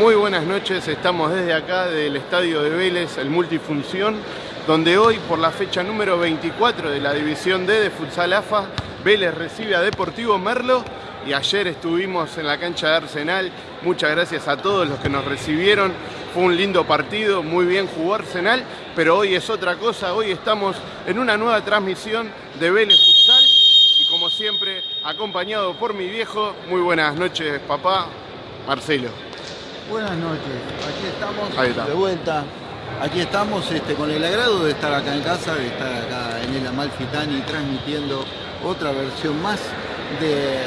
Muy buenas noches, estamos desde acá del Estadio de Vélez, el Multifunción, donde hoy por la fecha número 24 de la División D de Futsal AFA, Vélez recibe a Deportivo Merlo y ayer estuvimos en la cancha de Arsenal. Muchas gracias a todos los que nos recibieron. Fue un lindo partido, muy bien jugó Arsenal, pero hoy es otra cosa. Hoy estamos en una nueva transmisión de Vélez Futsal y como siempre acompañado por mi viejo. Muy buenas noches, papá. Marcelo. Buenas noches, aquí estamos de vuelta. Aquí estamos este, con el agrado de estar acá en casa, de estar acá en el Amalfitani transmitiendo otra versión más de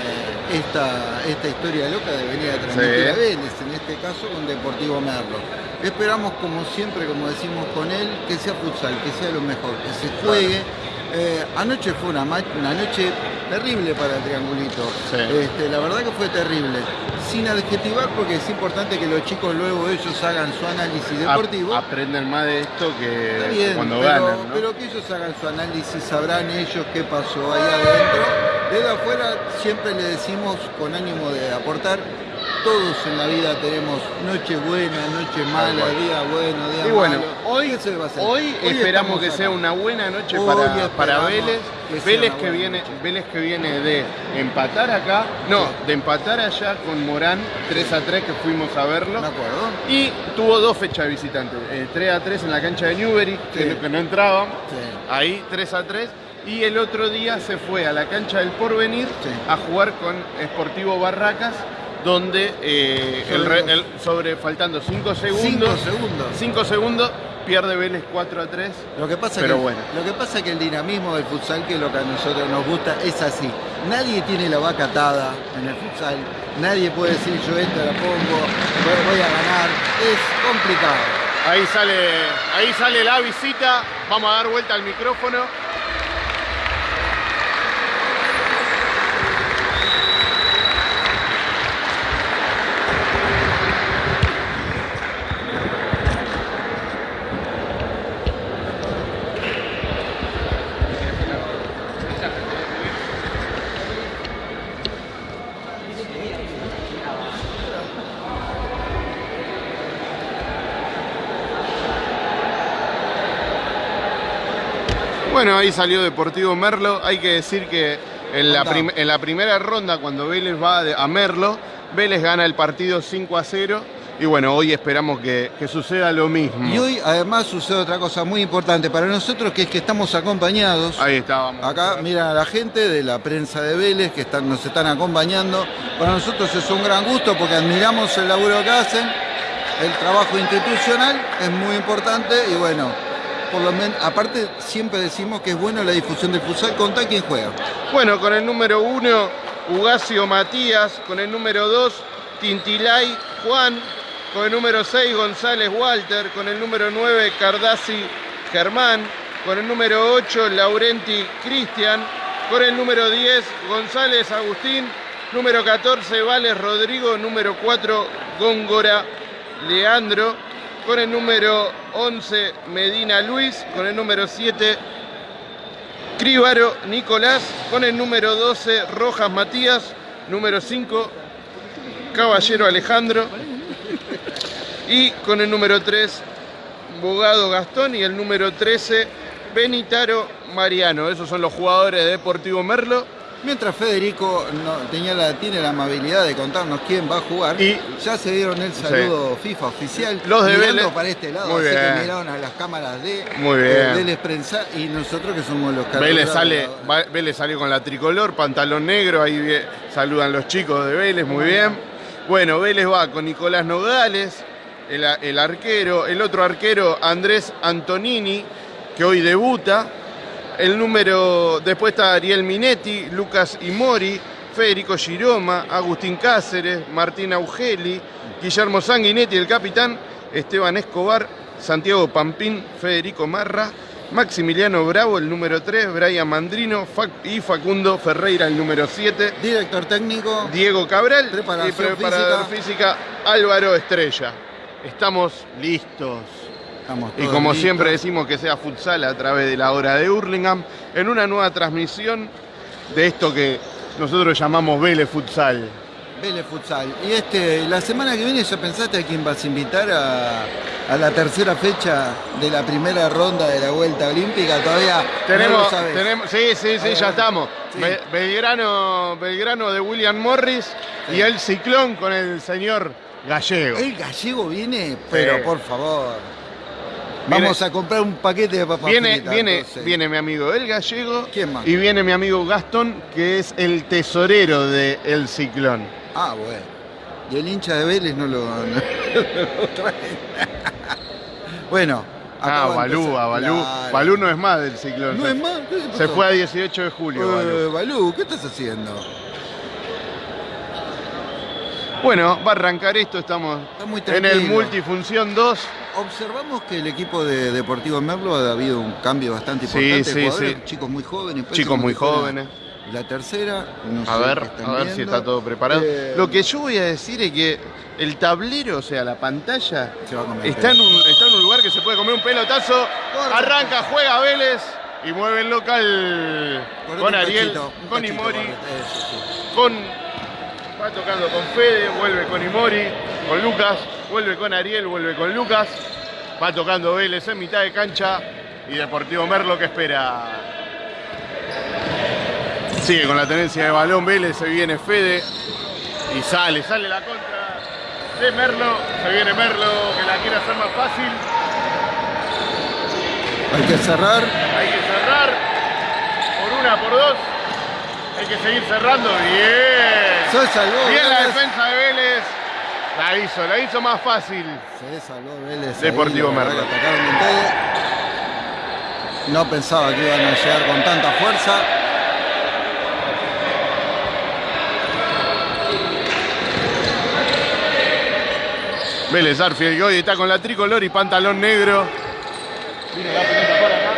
esta, esta historia loca de venir a transmitir Sí. a Vélez, en este caso con Deportivo Merlo. Esperamos como siempre, como decimos con él, que sea futsal, que sea lo mejor, que se juegue. Eh, anoche fue una, noche terrible para el Triangulito. Sí. Este, la verdad que fue terrible. Sin adjetivar porque es importante que los chicos luego ellos hagan su análisis deportivo. Ap- aprenden más de esto que bien, cuando pero, ganan, ¿no? pero que ellos hagan su análisis, sabrán ellos qué pasó ahí adentro. Desde afuera siempre le decimos con ánimo de aportar, todos en la vida tenemos noche buena, noche mala, cual. día bueno, día Y bueno, malo. hoy, ¿Qué se le va a hacer? hoy esperamos estamos que acá. sea una buena noche Hoy para, esperamos para Vélez. que Vélez que, viene, noche. Vélez que viene de empatar acá, no, de empatar allá con Morán 3 a 3 que fuimos a verlo. ¿De acuerdo? Y tuvo dos fechas visitantes, eh, 3 a 3 en la cancha de Newbery, que, Sí. no- que no entraban, Sí. ahí 3 a 3. Y el otro día se fue a la cancha del Porvenir Sí. a jugar con Sportivo Barracas, donde eh, el Sobre re- el- sobre faltando 5 segundos, Cinco segundos. 5 segundos, pierde Vélez 4 a 3. Lo que, pasa Pero que, bueno. lo que pasa es que el dinamismo del futsal, que es lo que a nosotros nos gusta, es así. Nadie tiene la vaca atada en el futsal. Nadie puede decir yo esta la pongo, voy- voy a ganar. Es complicado. Ahí sale, ahí sale la visita. Vamos a dar vuelta al micrófono. Bueno, ahí salió Deportivo Merlo. Hay que decir que en la, en primera ronda, cuando Vélez va de- a Merlo, Vélez gana el partido 5 a 0. Y bueno, hoy esperamos que, que suceda lo mismo. Y hoy además sucede otra cosa muy importante para nosotros, que es que estamos acompañados. Ahí estábamos. Acá miran a la gente de la prensa de Vélez que están, nos están acompañando. Para nosotros es un gran gusto porque admiramos el laburo que hacen, el trabajo institucional es muy importante y bueno, por lo menos, aparte siempre decimos que es bueno la difusión del futsal. Contá quién juega. Bueno, con el número 1, Ugacio Matías. Con el número 2, Tintilay Juan. Con el número 6, González Walter. Con el número 9, Cardassi Germán. Con el número 8, Laurenti Cristian. Con el número 10, González Agustín. Número 14, Vales Rodrigo. Número 4, Góngora Leandro. Con el número 11, Medina Luis. Con el número 7, Críbaro Nicolás, con el número 12 Rojas Matías, número 5 Caballero Alejandro y con el número 3 Bogado Gastón y el número 13 Benitaro Mariano. Esos son los jugadores de Deportivo Merlo. Mientras Federico no- tenía la, tiene la amabilidad de contarnos quién va a jugar, Y- ya se dieron el saludo FIFA oficial. Los de Vélez. para este lado, Muy así bien. que miraron a las cámaras de Muy de bien. Vélez Prensa y nosotros que somos los Vélez sale, Vélez salió con la tricolor, pantalón negro, ahí saludan los chicos de Vélez, muy bien. Bueno, Vélez va con Nicolás Nogales, el arquero, el otro arquero Andrés Antonini, que hoy debuta. El número, después está Ariel Minetti, Lucas Imori, Federico Giroma, Agustín Cáceres, Martín Augeli, Guillermo Sanguinetti, el capitán, Esteban Escobar, Santiago Pampín, Federico Marra, Maximiliano Bravo, el número 3, Brian Mandrino y Facundo Ferreira, el número 7, Director técnico. Diego Cabral Preparación y preparador física Álvaro Estrella. Estamos listos. Y como listos. siempre decimos que sea futsal a través de la hora de Hurlingham, en una nueva transmisión de esto que nosotros llamamos Vélez Futsal. Vélez Futsal. Y este, la semana que viene ya pensaste a quién vas a invitar a, a la tercera fecha de la primera ronda de la vuelta olímpica. Todavía no lo Tenemos, sabes. tenemos, sí, sí, sí, Ahí ya va. estamos. Sí. Be- Belgrano, Belgrano de William Morris y el ciclón con el señor Gallego. El gallego viene, pero por favor. Vamos Viene- a comprar un paquete de papas Viene, fritas, viene, entonces. viene mi amigo el gallego ¿Quién más? y viene mi amigo Gastón, que es el tesorero de El Ciclón. Ah, bueno. Y el hincha de Vélez no lo, no lo trae. bueno. Ah, Balú, a Balú. Claro. Balú no es más del Ciclón. No se, es más. ¿Qué le se pasó? fue a 18 de julio. Balú. Eh, Balú, ¿qué estás haciendo? Bueno, va a arrancar esto, estamos Está muy en el. Multifunción 2. Observamos que el equipo de Deportivo Merlo ha habido un cambio bastante Sí, importante. sí, jugadores, sí. Chicos muy jóvenes. Chicos muy jóvenes. La tercera, no A sé ver, a ver si está todo preparado. Eh, Lo que yo voy a decir es que el tablero, o sea, la pantalla, Se está en, un, está en un lugar que se puede comer un pelotazo. Arranca, juega Vélez y mueve el local Correte con Ariel, cachito, con Imori, sí. con. Va tocando con Fede, vuelve con Imori, con Lucas, vuelve con Ariel, vuelve con Lucas. Va tocando Vélez en mitad de cancha y Deportivo Merlo que espera. Sigue con la tenencia de balón Vélez, se viene Fede y sale, sale la contra de Merlo, se viene Merlo que la quiere hacer más fácil, Hay que cerrar. hay que cerrar por una, por dos, hay que seguir cerrando, bien, Se salvó. bien la defensa de Vélez, la hizo, la hizo más fácil, Se salvó Vélez. Deportivo Merlo. No pensaba que iban a llegar con tanta fuerza. Vélez Arfield hoy está con la tricolor y pantalón negro. La pelota acá.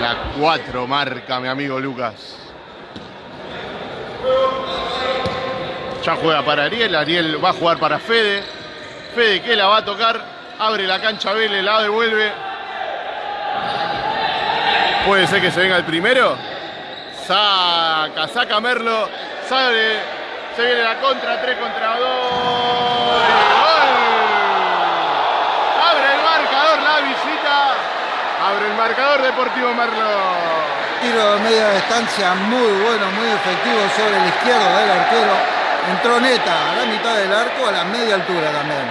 La 4 marca mi amigo Lucas. Ya juega para Ariel, Ariel va a jugar para Fede. Fede que la va a tocar, abre la cancha Vélez, la devuelve. Puede ser que se venga el primero. Saca, saca Merlo, sale, se viene la contra, 3 contra 2. ¡Gol! Abre el marcador la visita. Abre el marcador Deportivo Merlo. Tiro de media distancia muy bueno, muy efectivo sobre la izquierda del arquero. Entró neta a la mitad del arco, a la media altura también.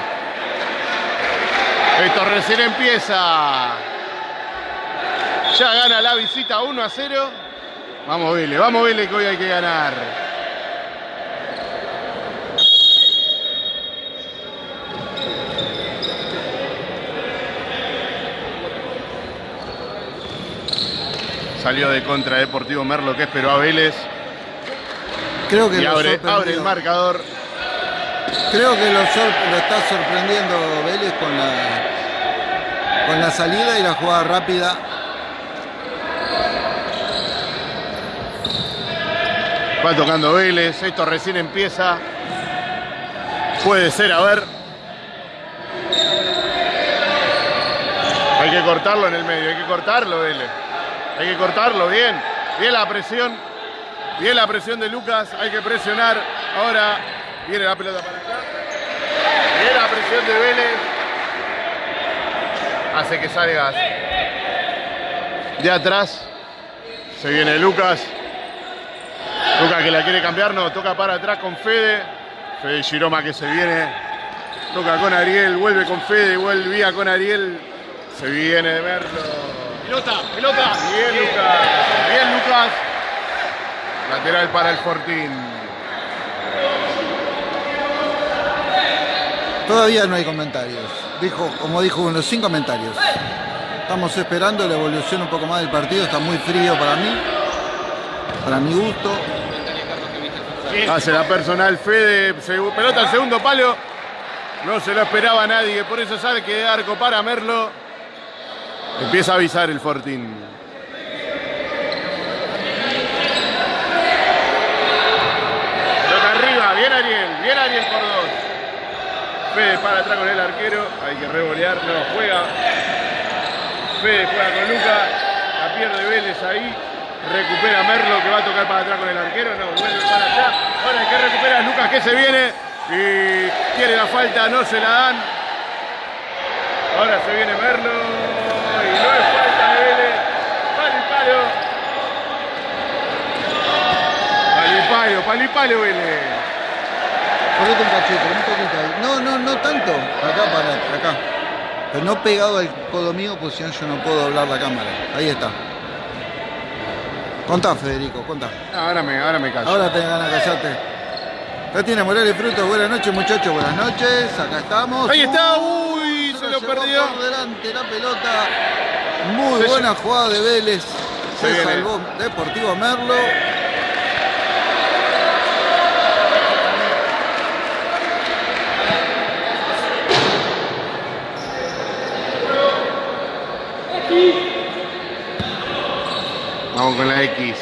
Esto recién empieza. Ya gana la visita 1 a 0. Vamos Vélez, vamos Vélez que hoy hay que ganar. Salió de contra Deportivo Merlo que esperó a Vélez Creo que y lo abre, abre el marcador. Creo que lo, lo está sorprendiendo Vélez con la, con la salida y la jugada rápida. Va tocando Vélez, esto recién empieza. Puede ser, a ver. Hay que cortarlo en el medio, hay que cortarlo, Vélez. Hay que cortarlo, bien. Bien la presión. Bien la presión de Lucas, hay que presionar. Ahora viene la pelota para acá. Bien la presión de Vélez. Hace que salgas de atrás. Se viene Lucas. Lucas que la quiere cambiar, no, toca para atrás con Fede. Fede Giroma que se viene. Toca con Ariel, vuelve con Fede, vuelve con Ariel. Se viene de verlo. Pelota, pelota. Bien, Lucas. Bien, Lucas. Lateral para el Fortín. Todavía no hay comentarios. Dijo, como dijo uno, sin comentarios. Estamos esperando la evolución un poco más del partido. Está muy frío para mí. Para mi gusto. Hace la personal Fede. Pelota al segundo palo. No se lo esperaba nadie. Por eso sale que de arco para Merlo. Empieza a avisar el Fortín. Pelota arriba. Bien Ariel. Bien Ariel por dos. Fede para atrás con el arquero. Hay que revolear. No juega. Fede juega con Luca, la pierde Vélez ahí, recupera Merlo que va a tocar para atrás con el arquero, no, vuelve para allá. Ahora el que recupera Lucas que se viene y tiene la falta, no se la dan. Ahora se viene Merlo falta de Vélez. Ponete un cachito, un poquito ahí. No, no, no tanto. Acá para, acá. Pero no pegado al codo mío, pues si no yo no puedo doblar la cámara. Ahí está. Contá, Federico, contá. Ahora me, ahora me callo. Ahora tenés ganas de callarte. Cristina Morales Frutos, buenas noches muchachos, buenas noches. Acá estamos. Ahí está, uy, se la lo llevó perdió. Por delante la pelota. Muy Se buena jugada de Vélez. Se Se, salvó Deportivo Merlo. Vamos con la X.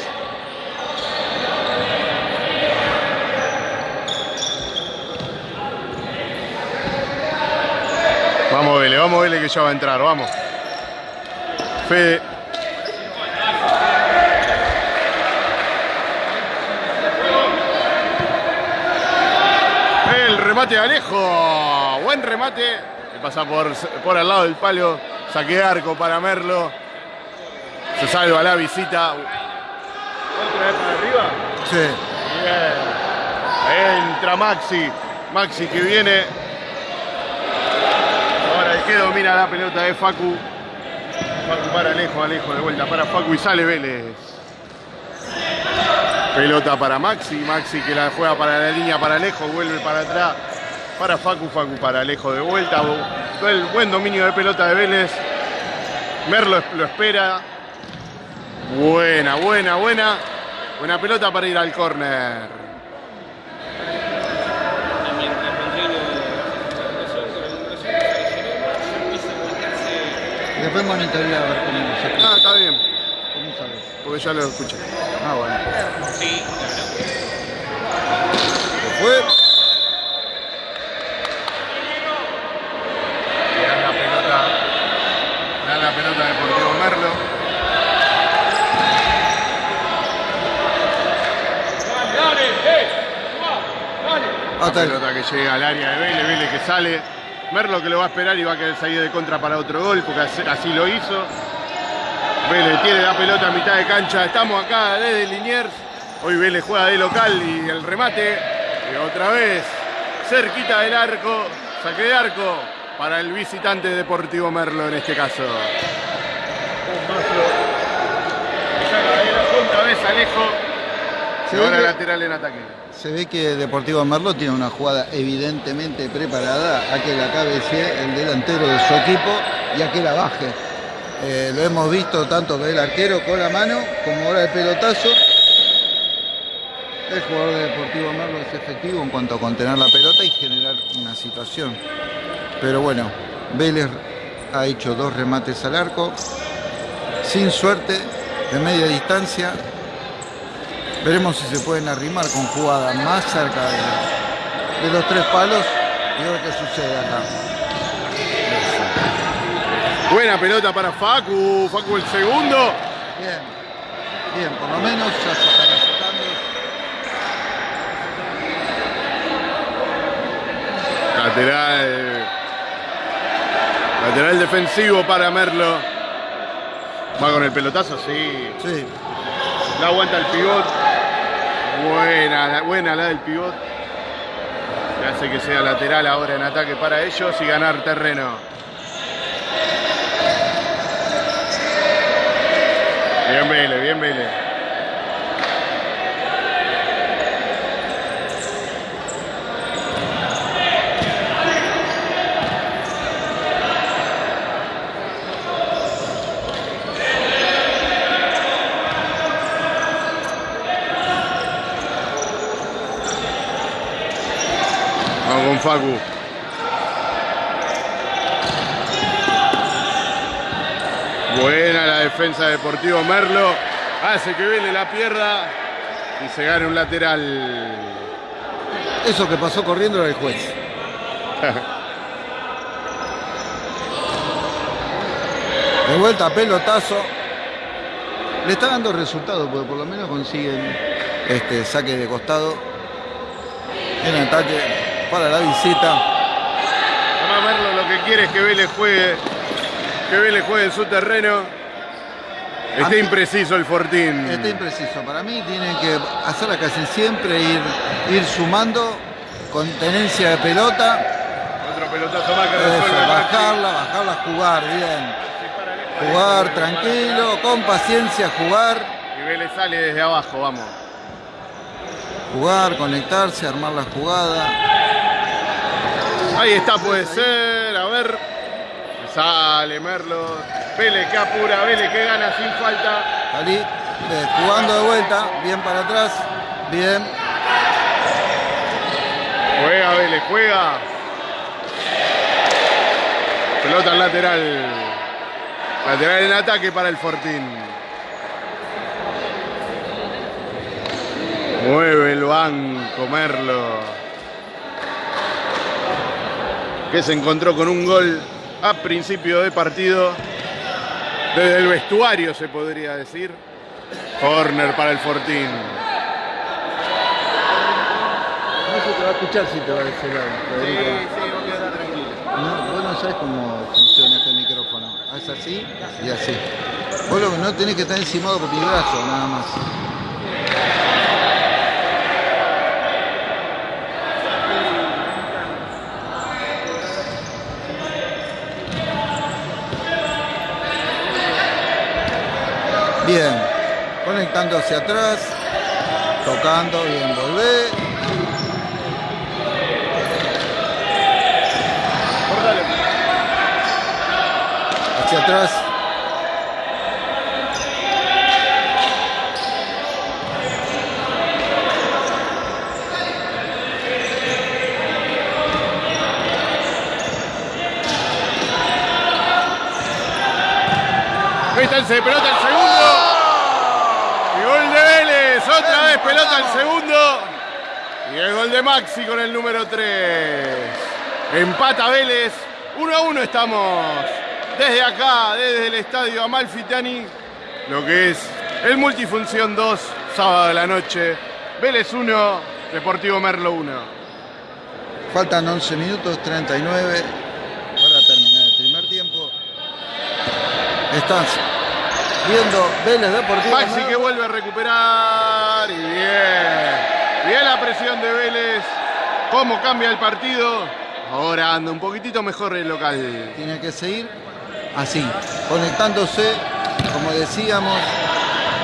Vamos Vélez, vamos Vélez que ya va a entrar, vamos. El remate de Alejo. Buen remate. Que pasa por, por al lado del palo. Saque de arco para Merlo. Se salva la visita. ¿Otra vez para arriba? Sí. Bien. Entra Maxi. Maxi que viene. Ahora el que domina la pelota es Facu. Facu para Alejo, Alejo de vuelta para Facu y sale Vélez. Pelota para Maxi. Maxi que la juega para la línea para Alejo. Vuelve para atrás. Para Facu, Facu para Alejo de vuelta. El buen dominio de pelota de Vélez. Merlo lo espera. Buena, buena, buena. Buena pelota para ir al córner. mientras Rodrigo baja la presión, con la presión que se generó, empieza a marcarse Después monitorea a ver cómo se Ah, está bien, ¿Cómo sabes? porque ya lo escuché. Ah, bueno. Sí, claro. Fue. Le dan la pelota. Le dan la pelota a Deportivo Merlo. Hasta el- Pelota que llega al área de Vélez, Vélez que sale. Merlo que lo va a esperar y va a querer salir de contra para otro gol, porque así- lo hizo. Vélez tiene la pelota a mitad de cancha. Estamos acá desde Liniers. Hoy Vélez juega de local y el remate. Y otra vez, cerquita del arco, saque de arco para el visitante Deportivo Merlo en este caso. Otra vez Alejo. Se ve lateral en ataque. Se ve que Deportivo Merlo tiene una jugada evidentemente preparada a que la cabecee el delantero de su equipo y a que la baje. Eh, lo hemos visto tanto que el arquero con la mano como ahora el pelotazo. El jugador de Deportivo Merlo es efectivo en cuanto a contener la pelota y generar una situación. Pero bueno, Vélez ha hecho dos remates al arco, sin suerte, de media distancia, Veremos si se pueden arrimar con jugadas más cerca de, de los tres palos y ver qué sucede acá. Buena pelota para Facu. Facu el segundo. Bien, bien, por lo menos ya se están acercando. Lateral. Lateral defensivo para Merlo. Va con el pelotazo, sí. Sí, La aguanta el pivot. Buena, la- buena la del pivot. Que hace que sea lateral ahora en ataque para ellos y ganar terreno. Bien Vélez, bien Vélez. Facu. Buena la defensa de Deportivo Merlo. Hace que Vélez la pierda y se gane un lateral. eso que pasó corriendo era el juez. De vuelta, pelotazo. Le está dando resultado, porque por lo menos consiguen este saque de costado. En ataque para la visita. Además Merlo lo que quiere es que Vélez juegue, que Vélez juegue en su terreno. Está mí- impreciso el Fortín. Está impreciso. Para mí tienen que hacerla casi siempre, ir, ir sumando con tenencia de pelota. Otro pelotazo más que resuelve bajarla, bajarla, jugar bien. Jugar tranquilo, con paciencia, jugar. Y Vélez sale desde abajo, vamos. Jugar, conectarse, armar la jugada. Ahí está, puede ser. A ver. Sale Merlo. Vélez que apura, Vélez que gana sin falta. Salí, eh, jugando de vuelta, bien para atrás, bien. Juega Vélez, juega. Pelota al lateral. Lateral en ataque para el Fortín. Mueve el banco Merlo. Que se encontró con un gol a principio de partido. Desde el vestuario se podría decir. Corner para el Fortín. No se te va a escuchar si te va a decir Federico. sí, voy a quedar tranquilo. No, vos no sabés cómo funciona este micrófono. Es así y así. Vos lo que no tenés que estar encimado por mi brazo, nada más. Bien, conectando hacia atrás, tocando, bien, volvé. hacia atrás. Pelota el segundo. Y gol de Vélez. Otra vez pelota el segundo. Y el gol de Maxi con el número 3. Empata Vélez. 1 a 1 estamos desde acá, desde el estadio Amalfitani. Lo que es el Multifunción 2, sábado de la noche. Vélez 1, Deportivo Merlo 1. Faltan 11 minutos 39 para terminar el primer tiempo. Estás viendo Vélez Deportivo. Maxi que vuelve a recuperar y bien. Bien la presión de Vélez. Cómo cambia el partido. Ahora anda un poquitito mejor el local. Tiene que seguir así, conectándose, como decíamos,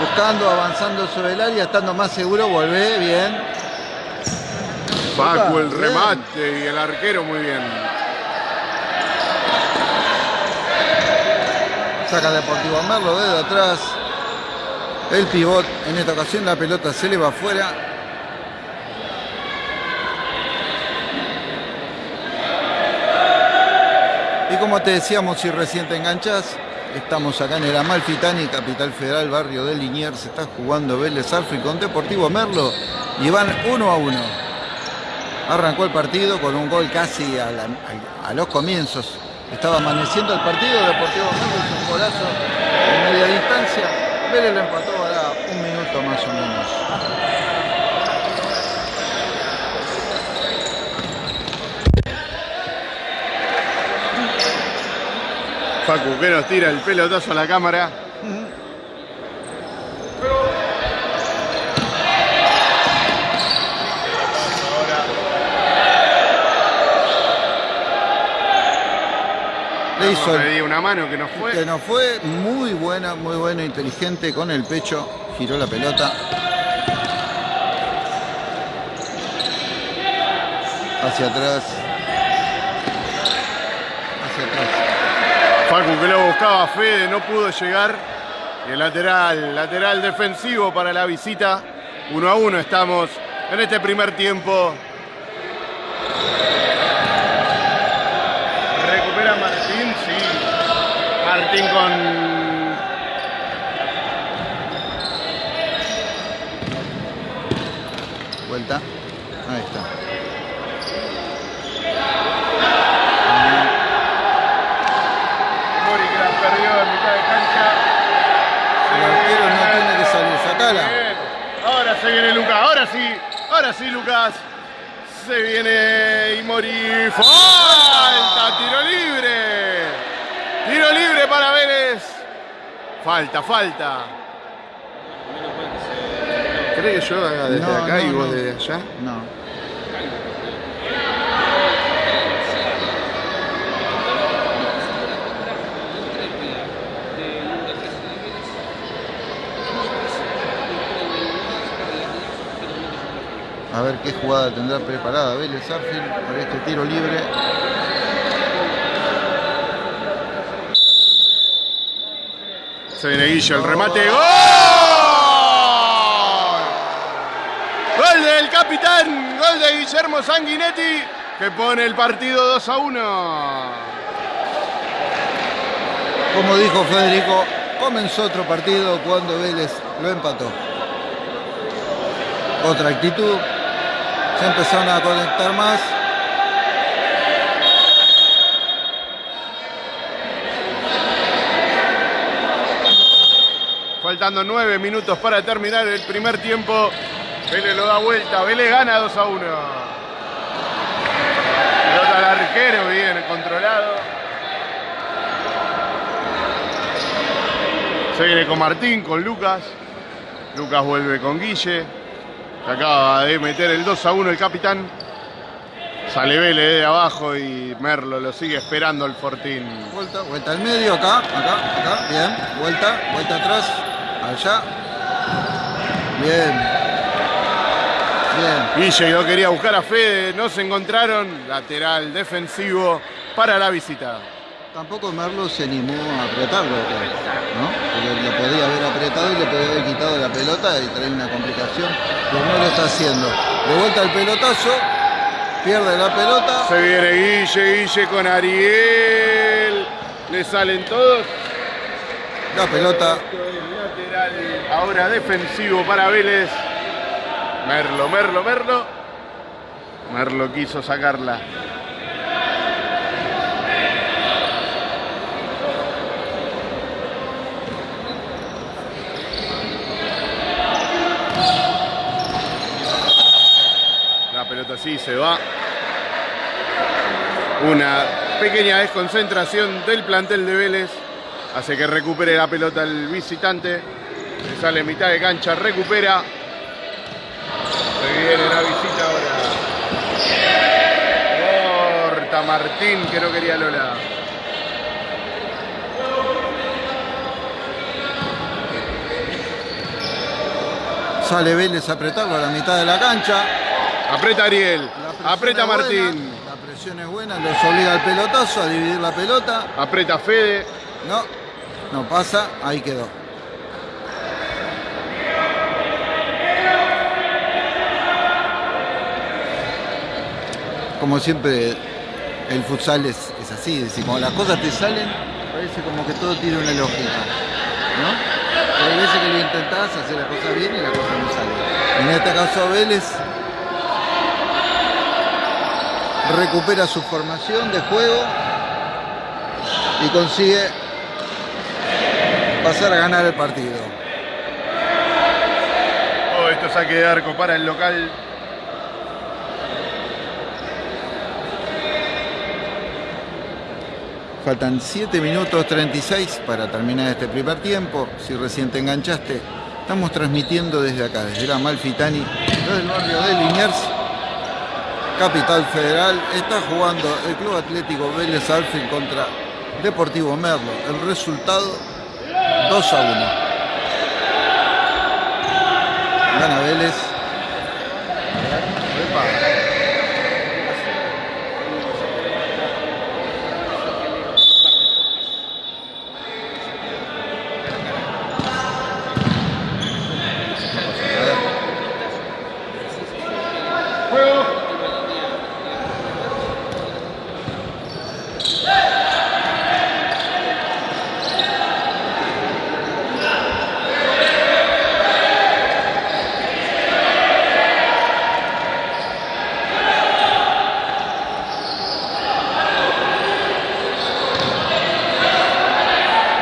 buscando, avanzando sobre el área, estando más seguro, volvé, bien. Paco el Bien. remate y el arquero muy bien. Saca Deportivo Merlo desde atrás. El pivot, en esta ocasión la pelota se le va afuera. Y como te decíamos, si recién te enganchás, estamos acá en el Amalfitani, capital federal, barrio de Liniers. Se está jugando Vélez Arfi con Deportivo Merlo y van uno a uno. Arrancó el partido con un gol casi a los comienzos. Estaba amaneciendo el partido, Deportivo hizo un golazo en media distancia. Vélez lo empató ahora un minuto más o menos. Facu que nos tira el pelotazo a la cámara. Le hizo una mano que no fue. que no fue muy buena, muy bueno, inteligente con el pecho, giró la pelota. Hacia atrás. Hacia atrás. Facu que lo buscaba Fede, no pudo llegar. Y el lateral, lateral defensivo para la visita. Uno a uno estamos en este primer tiempo. Martín con vuelta. Ahí está. Mori que la perdió en mitad de cancha. El arquero no tiene que salir, sacala. Ahora se viene Lucas, ahora sí, ahora sí Lucas. Se viene y Mori. Tiro libre para Vélez. Falta, falta. Mal que se. ¿Crees que yo haga desde No, acá y vos no. desde allá? No. A ver qué jugada tendrá preparada Vélez Arfield para este tiro libre. Se viene Guille, el remate. ¡Gol! Gol del capitán, gol de Guillermo Sanguinetti, que pone el partido 2 a 1. Como dijo Federico, comenzó otro partido cuando Vélez lo empató. Otra actitud. Se empezaron a conectar más. Faltando 9 minutos para terminar el primer tiempo. Vélez lo da vuelta, Vélez gana 2 a 1. Pelota al arquero, bien controlado. Se viene con Martín, con Lucas. Lucas vuelve con Guille. Se acaba de meter el 2 a 1 el capitán. Sale Vélez de abajo y Merlo lo sigue esperando el Fortín. Vuelta, vuelta al medio, acá, acá, acá. Bien. Vuelta, vuelta atrás. Allá. Bien. Bien. Guille lo quería buscar a Fede, no se encontraron. Lateral defensivo para la visita. Tampoco Merlo se animó a apretarlo, ¿no? Porque le podía haber apretado y le podía haber quitado la pelota y traer una complicación. Pero no lo está haciendo. De vuelta el pelotazo. Pierde la pelota. Se viene Guille, Guille con Ariel. Le salen todos. La pelota Ahora defensivo para Vélez. Merlo, Merlo, Merlo. Merlo quiso sacarla. La pelota sí se va. Una pequeña desconcentración del plantel de Vélez hace que recupere la pelota el visitante. Le sale en mitad de cancha, recupera. Se viene la visita ahora. Corta Martín, que no quería Lola. sale Vélez a apretarlo a la mitad de la cancha. Aprieta Ariel, aprieta buena, Martín, la presión es buena, los obliga al pelotazo a dividir la pelota. aprieta Fede. No, no pasa, ahí quedó. Como siempre, el futsal es, es así, es decir, cuando las cosas te salen, parece como que todo tiene una lógica, ¿no? Pero hay veces que lo intentás hacer las cosas bien y las cosas no salen. En este caso Vélez recupera su formación de juego y consigue pasar a ganar el partido. Oh, esto saque de arco para el local. Faltan 7 minutos 36 para terminar este primer tiempo. Si recién te enganchaste, estamos transmitiendo desde acá, desde la Malfitani, desde el barrio de Liniers, Capital Federal. Está jugando el Club Atlético Vélez Arfield contra Deportivo Merlo. El resultado 2 a 1. Gana Vélez. Epa.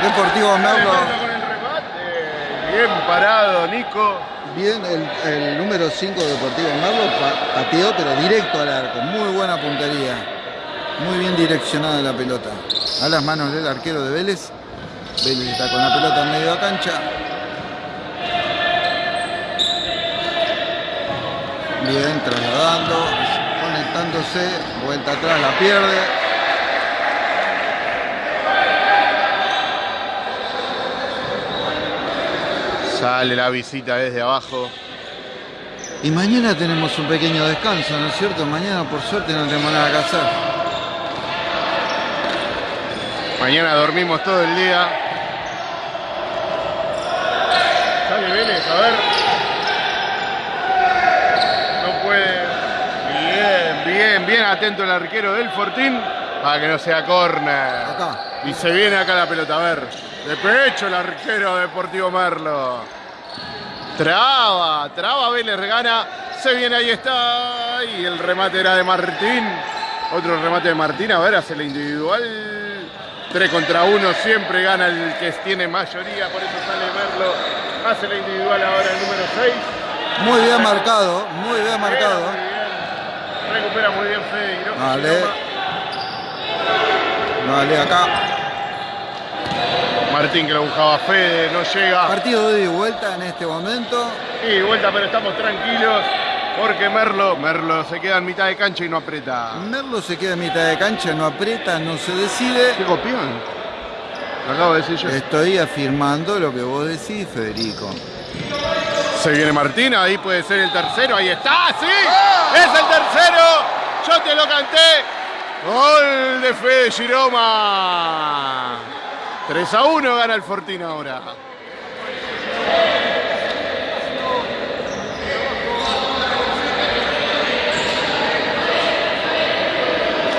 Deportivo Merlo. Con el remate. Bien parado, Nico. Bien, el, el número 5 Deportivo Merlo pa- pateó, pero directo al arco. Muy buena puntería. Muy bien direccionada la pelota. A las manos del arquero de Vélez. Vélez está con la pelota en medio de cancha. Bien, trasladando, conectándose, vuelta atrás, la pierde. Sale la visita desde abajo. Y mañana tenemos un pequeño descanso, ¿no es cierto? Mañana por suerte no tenemos nada que hacer. Mañana dormimos todo el día. Sale Vélez, a ver. No puede. Bien, bien, bien atento el arquero del Fortín para que no sea córner. Acá. Y se viene acá la pelota, a ver. De pecho el arquero Deportivo Merlo. Traba, traba Vélez, gana. Se viene, ahí está. Y el remate era de Martín. Otro remate de Martín, a ver, hace la individual. 3 contra 1, siempre gana el que tiene mayoría, por eso sale Merlo. Hace la individual ahora el número 6. Muy bien marcado, muy bien marcado. Muy bien. Recupera muy bien Fede Vale. Vale, acá. Martín que lo buscaba Fede, no llega. Partido de vuelta en este momento. Y vuelta, pero estamos tranquilos porque Merlo, Merlo se queda en mitad de cancha y no aprieta. Merlo se queda en mitad de cancha, no aprieta, no se decide. ¿Qué copión? Lo acabo de decir yo. Estoy afirmando lo que vos decís, Federico. Se viene Martín, ahí puede ser el tercero, ahí está, sí, es el tercero, yo te lo canté. Gol de Fede Giroma. 3 a 1 gana el Fortín ahora.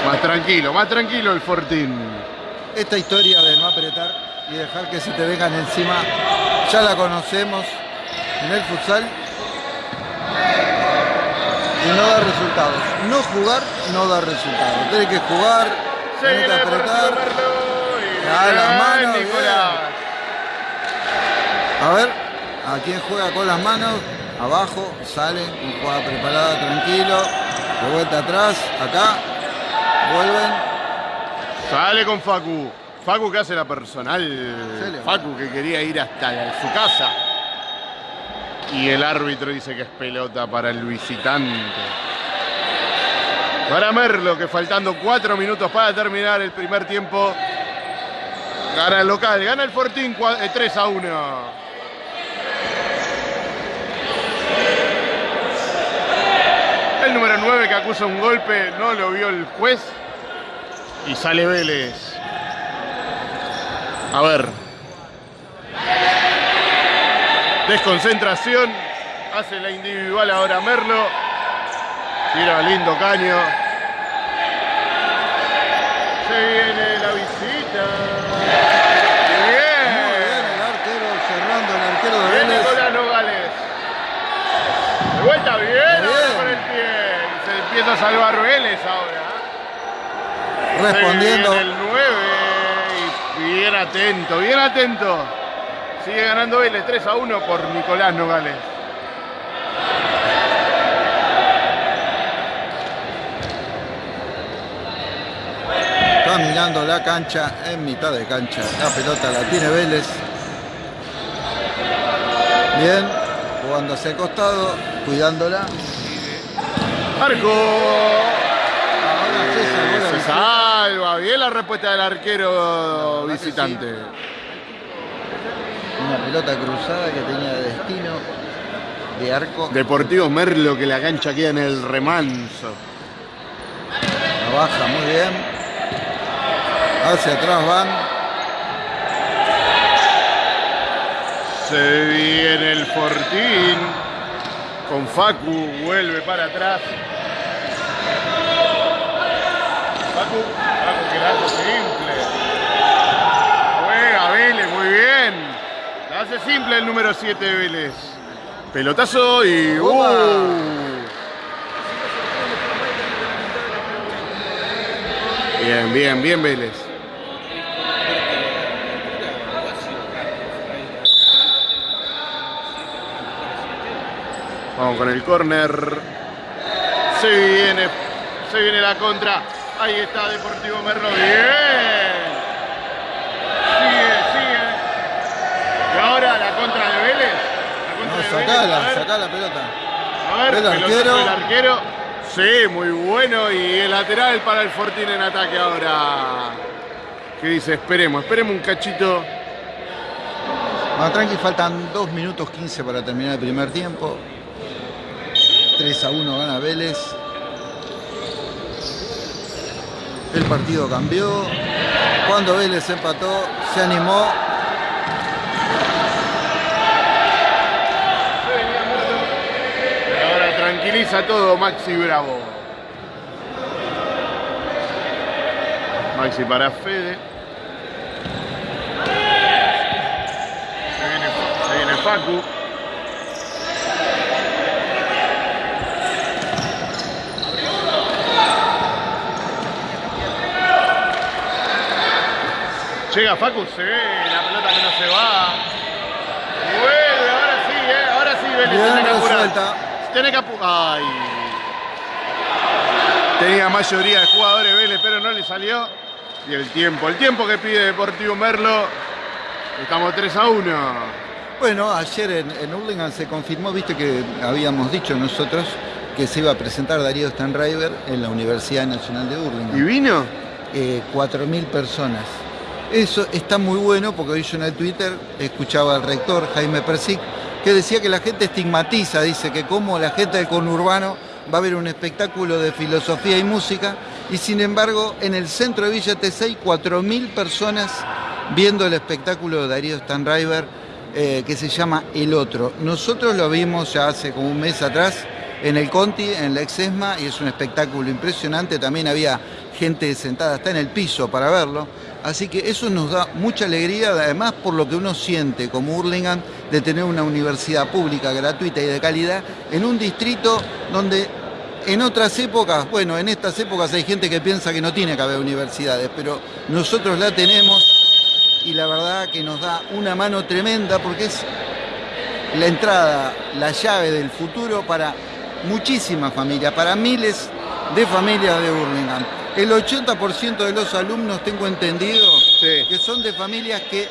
Más tranquilo, más tranquilo el Fortín. Esta historia de no apretar y dejar que se te vengan encima, ya la conocemos en el futsal. Y no da resultados. No jugar no da resultados. Tienes que jugar, tenés que apretar. Da las manos. A ver, a quién juega con las manos, abajo, sale, con jugada preparada, tranquilo, de vuelta atrás, acá, vuelven, Sale con Facu. Facu que hace la personal. Facu que quería ir hasta la- su casa. Y el árbitro dice que es pelota para el visitante. Para Merlo, que faltando cuatro minutos para terminar el primer tiempo. Gana el local, gana el Fortín cua- eh, 3 a 1. El número 9 que acusa un golpe, no lo vio el juez. Y sale Vélez. A ver. Desconcentración. Hace la individual ahora Merlo. Tira lindo caño. Se viene la visita. Muy bien Bien. el arquero, cerrando el arquero de Bien Vélez, Nicolás Nogales. De vuelta bien, Bien. con el pie. Se empieza a salvar Vélez ahora. respondiendo, Se viene el 9 y bien atento, bien atento. Sigue ganando Vélez 3 a 1 por Nicolás Nogales. Está mirando la cancha, en mitad de cancha, la pelota la tiene Vélez, bien, jugando hacia el costado, cuidándola, Arco. ahora se salvó la Se salva. Bien la respuesta del arquero visitante. una pelota cruzada que tenía destino de arco, Deportivo Merlo que la cancha queda en el remanso. la baja muy bien, hacia atrás van, Se viene el Fortín. Con Facu vuelve para atrás. Facu, Facu que la hace simple. Juega Vélez, muy bien. La hace simple el número 7 de Vélez. Pelotazo y. ¡uh! Bien, bien, bien Vélez. Vamos con el córner. Se viene, se viene la contra. Ahí está Deportivo Merlo. Bien. Sigue, sigue. Y ahora la contra de Vélez. La contra No, de Vélez, sacala, sacá la pelota. A ver, El arquero. del arquero. Sí, muy bueno. Y el lateral para el Fortín en ataque ahora. ¿Qué dice? Esperemos, esperemos un cachito. Bueno, tranqui, faltan 2 minutos 15 para terminar el primer tiempo. 3 a 1 gana Vélez. El partido cambió. Cuando Vélez empató, se animó. Ahora tranquiliza todo Maxi Bravo. Maxi para Fede. Se viene, se viene Facu. Llega Facu, se ve la pelota que no se va. Vuelve, ahora sí, eh, ahora sí Vélez tiene que apurar. resuelta. Tiene que apu- Ay. Tenía mayoría de jugadores Vélez, pero no le salió. Y el tiempo, el tiempo que pide Deportivo Merlo. Estamos 3 a 1. Bueno, ayer en, en Hurlingham se confirmó, viste que habíamos dicho nosotros que se iba a presentar Darío Stanriver en la Universidad Nacional de ¿Y Hurlingham. vino? Eh, 4.000 personas. Eso está muy bueno porque hoy yo en el Twitter escuchaba al rector Jaime Persic que decía que la gente estigmatiza, dice que como la gente del conurbano va a ver un espectáculo de filosofía y música y sin embargo en el centro de Villa Tesey 4.000 personas viendo el espectáculo de Darío Stanriver eh, que se llama El Otro. Nosotros lo vimos ya hace como un mes atrás en el Conti, en la Exesma, y es un espectáculo impresionante. También había gente sentada hasta en el piso para verlo. Así que eso nos da mucha alegría, además por lo que uno siente como Hurlingham de tener una universidad pública, gratuita y de calidad en un distrito donde en otras épocas, bueno, en estas épocas hay gente que piensa que no tiene que haber universidades, pero nosotros la tenemos y la verdad que nos da una mano tremenda porque es la entrada, la llave del futuro para muchísimas familias, para miles de familias de Burlingame. El 80% de los alumnos, tengo entendido, Sí. que son de familias que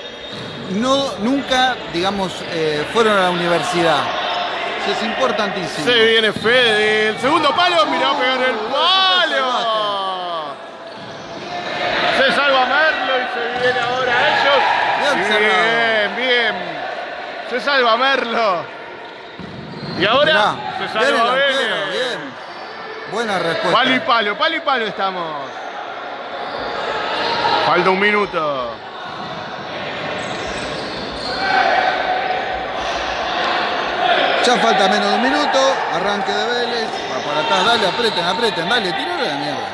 no, nunca, digamos, eh, fueron a la universidad. Eso es importantísimo. Se viene Fede. El segundo palo, mirá a pegar el palo. Se salva Merlo y se viene ahora ellos. Bien. Bien, bien. Se salva Merlo. Y ahora Mirá, se salva Vélez. Buena respuesta. Palo y palo, palo y palo estamos. Falta un minuto. Ya falta menos de un minuto, arranque de Vélez, va para atrás, dale, aprieten, aprieten, dale, tirale la mierda.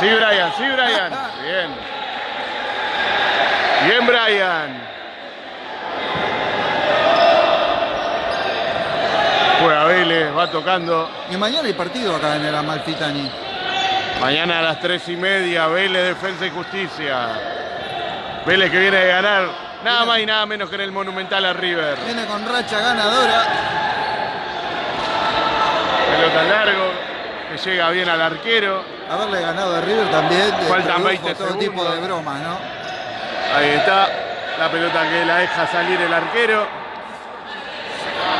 Sí, Brian, sí, Brian. Bien. Bien, Brian. Juega Va tocando. Y mañana hay partido acá en el Amalfitani. Mañana a las tres y media, Vélez, Defensa y Justicia. Vélez que viene de ganar nada más y nada menos que en el Monumental a River. Viene con racha ganadora. Pelota largo, que llega bien al arquero. Haberle ganado a River también. Faltan produjo 20 todo tipo segundos. de bromas, ¿no? Ahí está, la pelota que la deja salir el arquero.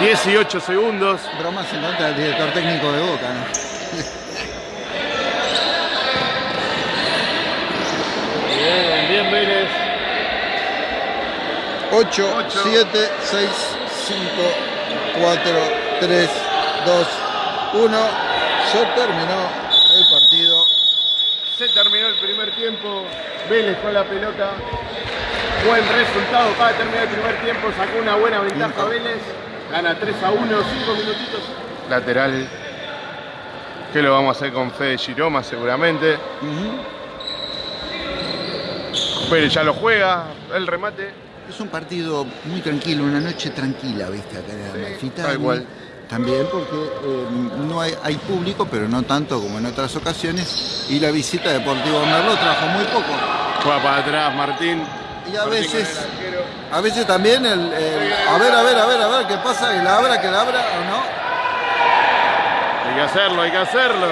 18 segundos. Bromas en contra del director técnico de Boca, ¿no? Bien, bien Vélez. 8, Ocho. 7, 6, 5, 4, 3, 2, 1. Se terminó el partido. Se terminó el primer tiempo. Vélez con la pelota. Buen resultado para terminar el primer tiempo. Sacó una buena ventaja. Vélez. Gana 3 a 1, 5 minutitos. Lateral. Que lo vamos a hacer con Fede Giroma seguramente. Ujú. Pérez ya lo juega. El remate. Es un partido muy tranquilo, una noche tranquila, ¿viste? Acá en el Amalfitani. tal cual. También porque eh, no hay, hay público, pero no tanto como en otras ocasiones. Y la visita de Deportivo Merlo trajo muy poco. Juega para atrás Martín. Y a Martín veces. A veces también el, el- A ver, a ver, a ver, a ver qué pasa, que la abra, que la abra o no. Hay que hacerlo, hay que hacerlo.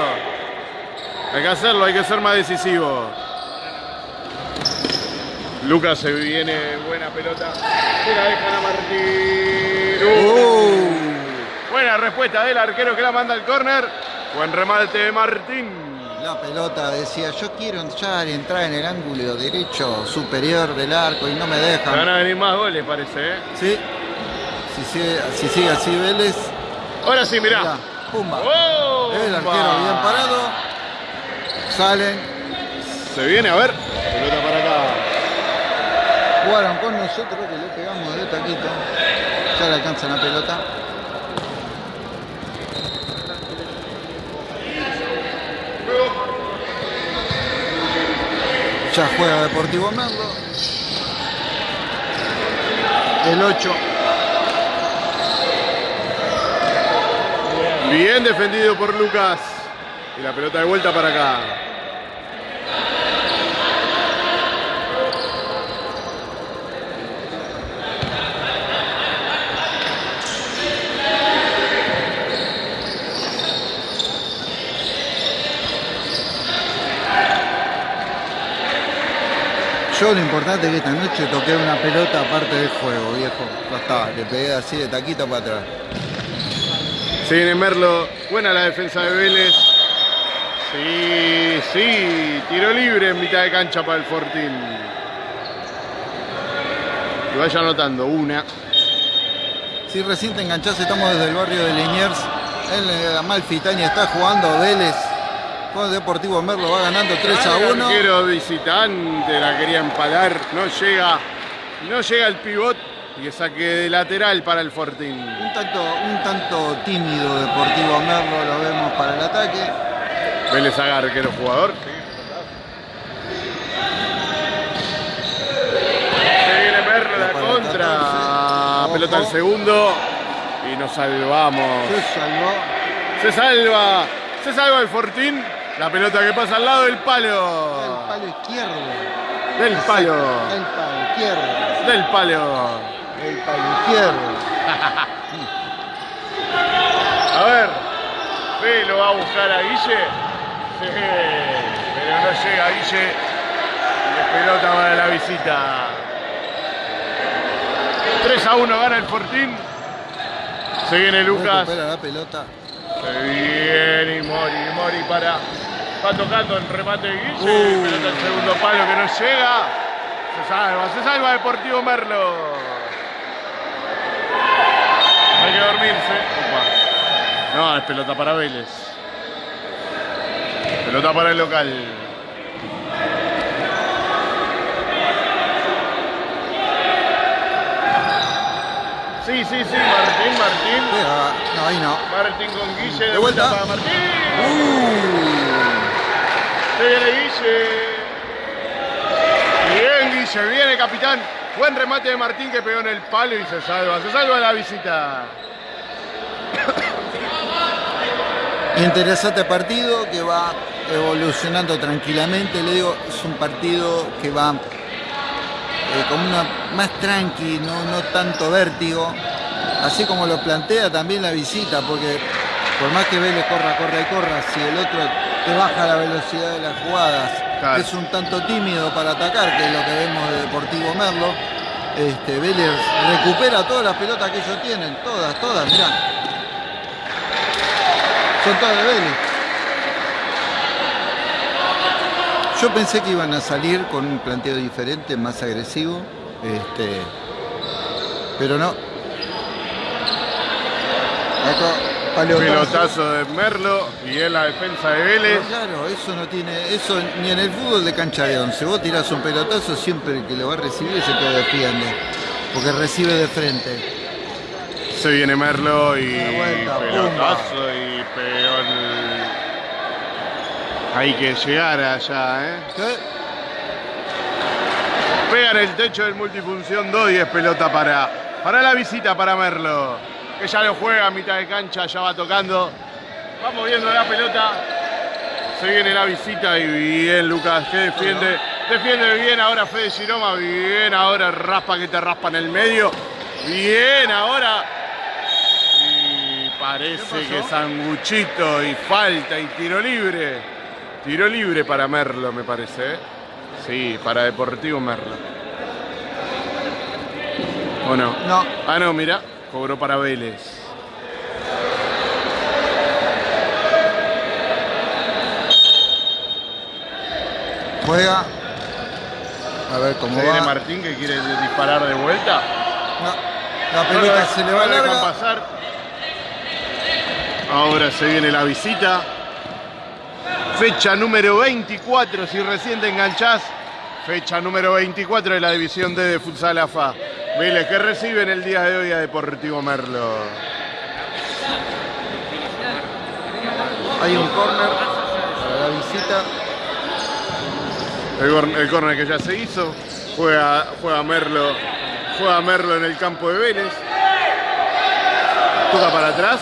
Hay que hacerlo, hay que ser más decisivo. Lucas se viene buena pelota. Se la dejan a Martín. Uh, Buena respuesta del arquero que la manda al córner. Buen remate de Martín. La pelota decía, yo quiero entrar y entrar en el ángulo derecho superior del arco y no me Se van dejan. a venir más goles, parece. ¿eh? Sí. Si sigue, si sigue así Vélez, Ahora sí, mirá. mirá, pumba. ¡Oh! El arquero bien parado. Salen, Se viene, a ver. Pelota para acá. jugaron con nosotros que le pegamos de taquito. Ya le alcanza la pelota. Ya juega Deportivo Merlo. El 8. Bien defendido por Lucas. Y la pelota de vuelta para acá. Yo lo importante es que esta noche toqué una pelota aparte del juego, viejo. Ya está, le pegué así de taquito para atrás. Se viene Merlo. Buena la defensa de Vélez. Sí, sí. Tiro libre en mitad de cancha para el Fortín. Y vaya anotando una. Si recién te enganchás, estamos desde el barrio de Liniers. En la Malfitania está jugando Vélez. Con Deportivo Merlo va ganando 3 a El 1. arquero visitante la quería empalar. No llega. No llega el pivot. Y saque de lateral para el Fortín. Un tanto, un tanto tímido Deportivo Merlo, lo vemos para el ataque. Vélez haga arquero jugador. Se viene Merlo la el contra. 14. Pelota al segundo. Y nos salvamos. Se salvó. Se salva. Se salva el Fortín. La pelota que pasa al lado del El palo. palo izquierdo. Del palo. El palo izquierdo. Del palo. El palo izquierdo. A ver. Fe lo va a buscar a Guille. Sí, pero no llega Guille. Y pelota para la visita. 3 a 1 gana el Fortín. Se viene Lucas. Recupera la pelota. Se viene y Mori, Mori para. Va tocando el remate de Guille. Uh. Pelota al segundo palo que no llega. Se salva, se salva Deportivo Merlo. Hay que dormirse. Opa. No, es pelota para Vélez. Pelota para el local. Sí, sí, sí, Martín, Martín. Pega. No, ahí no. Martín con Guille, de, De vuelta. vuelta. para Martín. Uh. Se viene Guille. Bien, Guille, viene capitán. Buen remate de Martín que pegó en el palo y se salva. Se salva la visita. Interesante partido que va evolucionando tranquilamente. Le digo, es un partido que va eh, como una más tranqui, no, no tanto vértigo. Así como lo plantea también la visita, porque por más que Vélez corra, corra y corra, si el otro te baja la velocidad de las jugadas, Claro. es un tanto tímido para atacar, que es lo que vemos de Deportivo Merlo. Este, Vélez recupera todas las pelotas que ellos tienen, todas, todas, mirá. Son todas de Vélez. Yo pensé que iban a salir con un planteo diferente, más agresivo, este, pero no. Pelotazo de Merlo y en la defensa de Vélez. Pero Claro, eso no tiene, eso ni en el fútbol de cancha de once. Vos tirás un pelotazo, siempre el que lo va a recibir es el que defiende, porque recibe de frente. Se viene Merlo y vuelta, pelotazo y pegó el- Hay que llegar allá, ¿eh? ¿Qué? Pega en el techo del multifunción 2 y es pelota para, para la visita para Merlo. Que ya lo juega a mitad de cancha, ya va tocando. Va moviendo la pelota. Se viene la visita y bien Lucas que defiende. Defiende bien ahora Fede Giroma. Bien ahora raspa que te raspa en el medio. Bien ahora. Y parece que sanguchito y falta y tiro libre. Tiro libre para Merlo, me parece. ¿eh? Sí, para Deportivo Merlo. ¿O no? No, Ah, no, mira. Cobró para Vélez. juega. A ver cómo Se viene. Martín que quiere disparar de vuelta. No, la pelota lo- se le va lo dejan pasar. Ahora se viene la visita. Fecha número 24, si recién te enganchás. Fecha número 24 de la división D de Futsal AFA. Vélez que recibe en el día de hoy a Deportivo Merlo. Hay un corner para la visita. El, el córner que ya se hizo. Juega, juega Merlo. Juega Merlo en el campo de Vélez. Toca para atrás.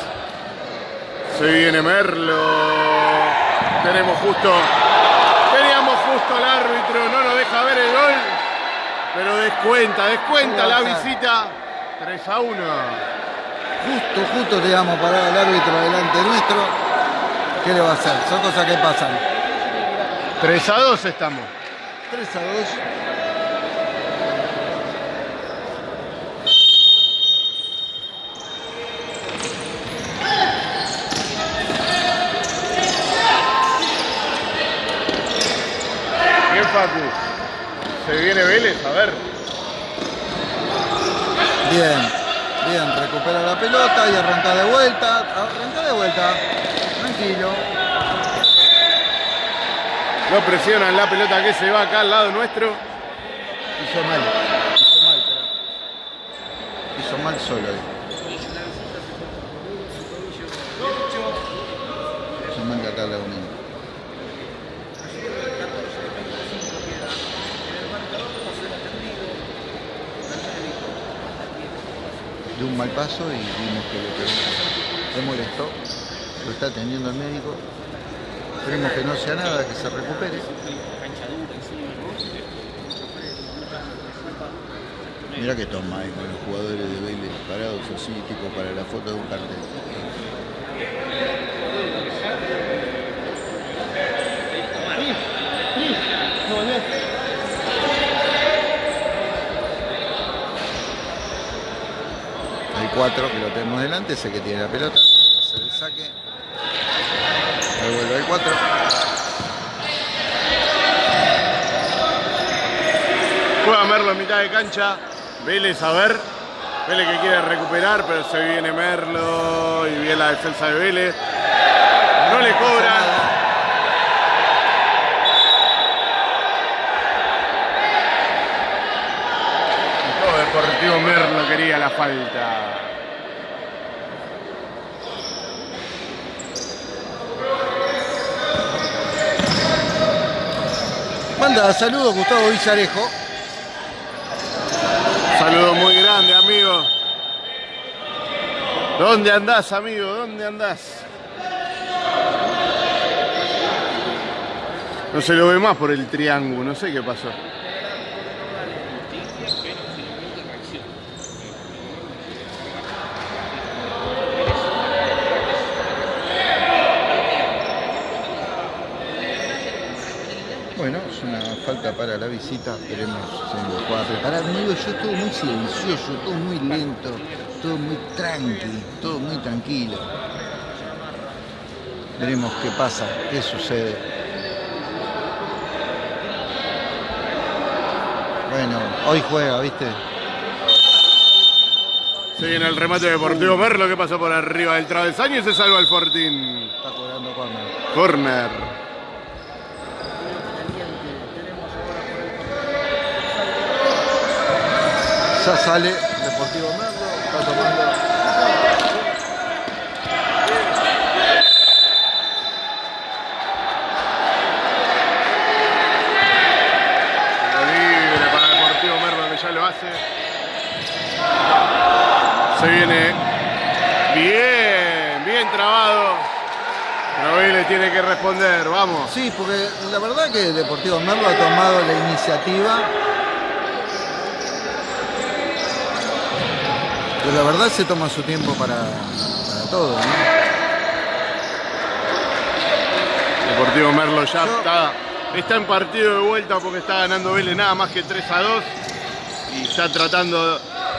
Se viene Merlo. Tenemos justo. Teníamos justo al árbitro. No nos deja ver el gol. Pero descuenta, descuenta la visita. 3 a 1. Justo, justo te damos parar al árbitro delante nuestro. ¿Qué le va a hacer? Son cosas que pasan. 3 a 2 estamos. 3 a 2. Bien, Facu. Se viene Vélez, a ver. Bien, bien, recupera la pelota y arranca de vuelta. Arranca de vuelta. Tranquilo. No presionan la pelota que se va acá al lado nuestro. Hizo mal. Hizo mal, pero. Hizo mal solo ahí. Hizo mal de acá la unión. Un mal paso y vimos que lo que le molestó. Lo está atendiendo el médico. Esperemos que no sea nada, que se recupere. Mira que toma ahí con los jugadores de Vélez parados así, tipo para la foto de un cartel. 4 que lo tenemos delante, ese que tiene la pelota. Hace el saque. Ahí vuelve el 4. Juega Merlo en mitad de cancha. Vélez a ver. Vélez que quiere recuperar, pero se viene Merlo y viene la defensa de Vélez. No le cobran. Todo Deportivo Merlo quería la falta. Manda saludos Gustavo Villarejo. Saludo muy grande, amigo. ¿Dónde andás, amigo? ¿Dónde andás? No se lo ve más por el triángulo, no sé qué pasó. Bueno, es para la visita. Esperemos se nos pueda preparar. Digo, yo todo muy silencioso, todo muy lento, todo muy tranqui, todo muy tranquilo. Veremos qué pasa, qué sucede. Bueno, hoy juega, ¿viste? Se viene el remate de Deportivo Merlo que pasó por arriba del travesaño y se salva el Fortín. Está cobrando corner. Corner. Ya sale Deportivo Merlo, está tomando. Libre para Deportivo Merlo que ya lo hace. Se viene bien, bien trabado. Pero Vélez tiene que responder, vamos. Sí, porque la verdad que Deportivo Merlo ha tomado la iniciativa. Pero la verdad se toma su tiempo para, para todo, ¿no? Deportivo Merlo ya Yo- está, está en partido de vuelta porque está ganando Vélez nada más que 3 a 2 y está tratando.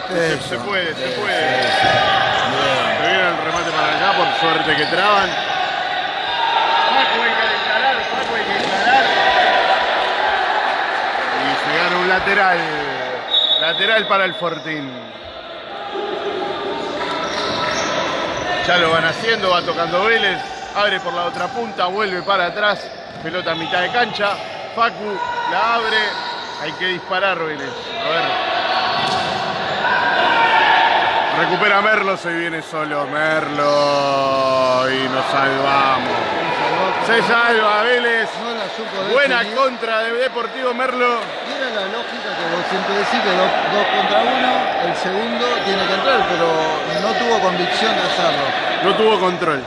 Se, Eso, se puede, se puede. Se viene el remate para allá, por suerte que traban. Y se gana un lateral. Lateral para el Fortín. Ya lo van haciendo, va tocando Vélez. Abre por la otra punta, vuelve para atrás. Pelota a mitad de cancha. Facu la abre. Hay que disparar Vélez. A ver. Recupera Merlo, se viene solo Merlo y nos salvamos. Se salva Vélez. Buena contra de Deportivo Merlo. La lógica que vos siempre decís que dos, dos contra uno, el segundo tiene que entrar, pero no tuvo convicción de hacerlo. No tuvo control.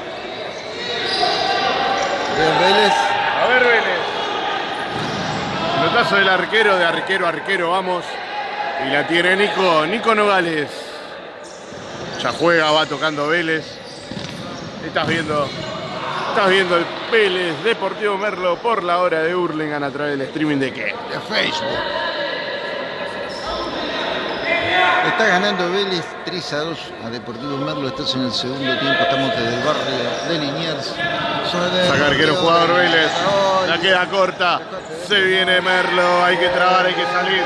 Bien, Vélez, A ver Vélez. Notazo del arquero, de arquero a arquero, vamos. Y la tiene Nico, Nico Nogales. Ya juega, va tocando Vélez. Estás viendo, estás viendo el Vélez Deportivo Merlo por la hora de Hurlingham a través del streaming de qué? de Facebook. Está ganando Vélez 3 a 2 a Deportivo Merlo. Estás en el segundo tiempo. Estamos desde el barrio de Liniers. Saca arquero jugador Vélez. La queda corta. Se viene Merlo. Hay que trabar, hay que salir.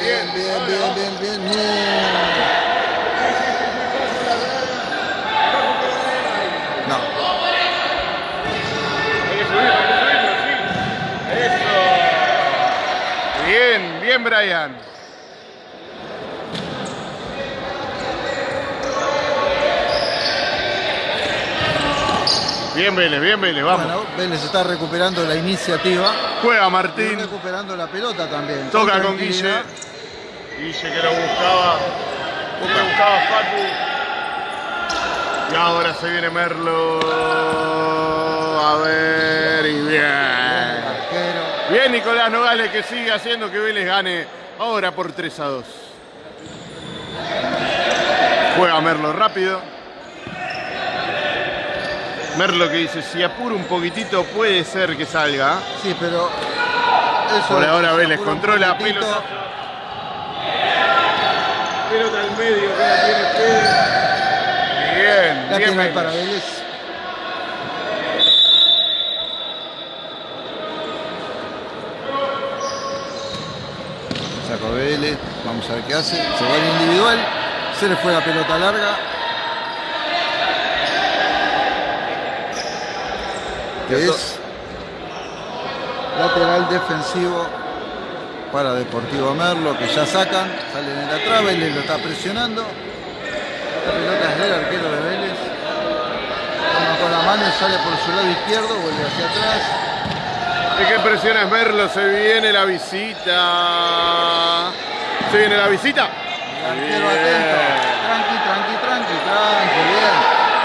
Bien, bien, bien, bien, bien, bien. No. No. Hay que subirlo, hay que subirlo, sí. Eso. Bien, Brian. Bien, Vélez, bien, Vélez, vamos. Bueno, Vélez está recuperando la iniciativa. Juega Martín. recuperando la pelota también. Toca con Guille. Guille que lo buscaba. Lo buscaba Facu. Y ahora se viene Merlo. A ver, y bien. Nicolás Nogales que sigue haciendo que Vélez gane ahora por 3 a 2. Juega Merlo rápido. Merlo que dice, si apuro un poquitito puede ser que salga. Sí, pero. Eso Por ahora Vélez controla pelota. Pelota al medio que la tiene Fede. Bien, La bien para Vélez. Saco Vélez, vamos a ver qué hace. Se va el individual, se le fue la pelota larga. Que es lateral defensivo para Deportivo Merlo, que ya sacan, salen en la trave, Vélez lo está presionando. La pelota es del arquero de Vélez. Toma con la mano y sale por su lado izquierdo, vuelve hacia atrás. El que presiona es Merlo, se viene la visita. Se viene la visita. Atento. Tranqui, tranqui, tranqui, tranqui, bien.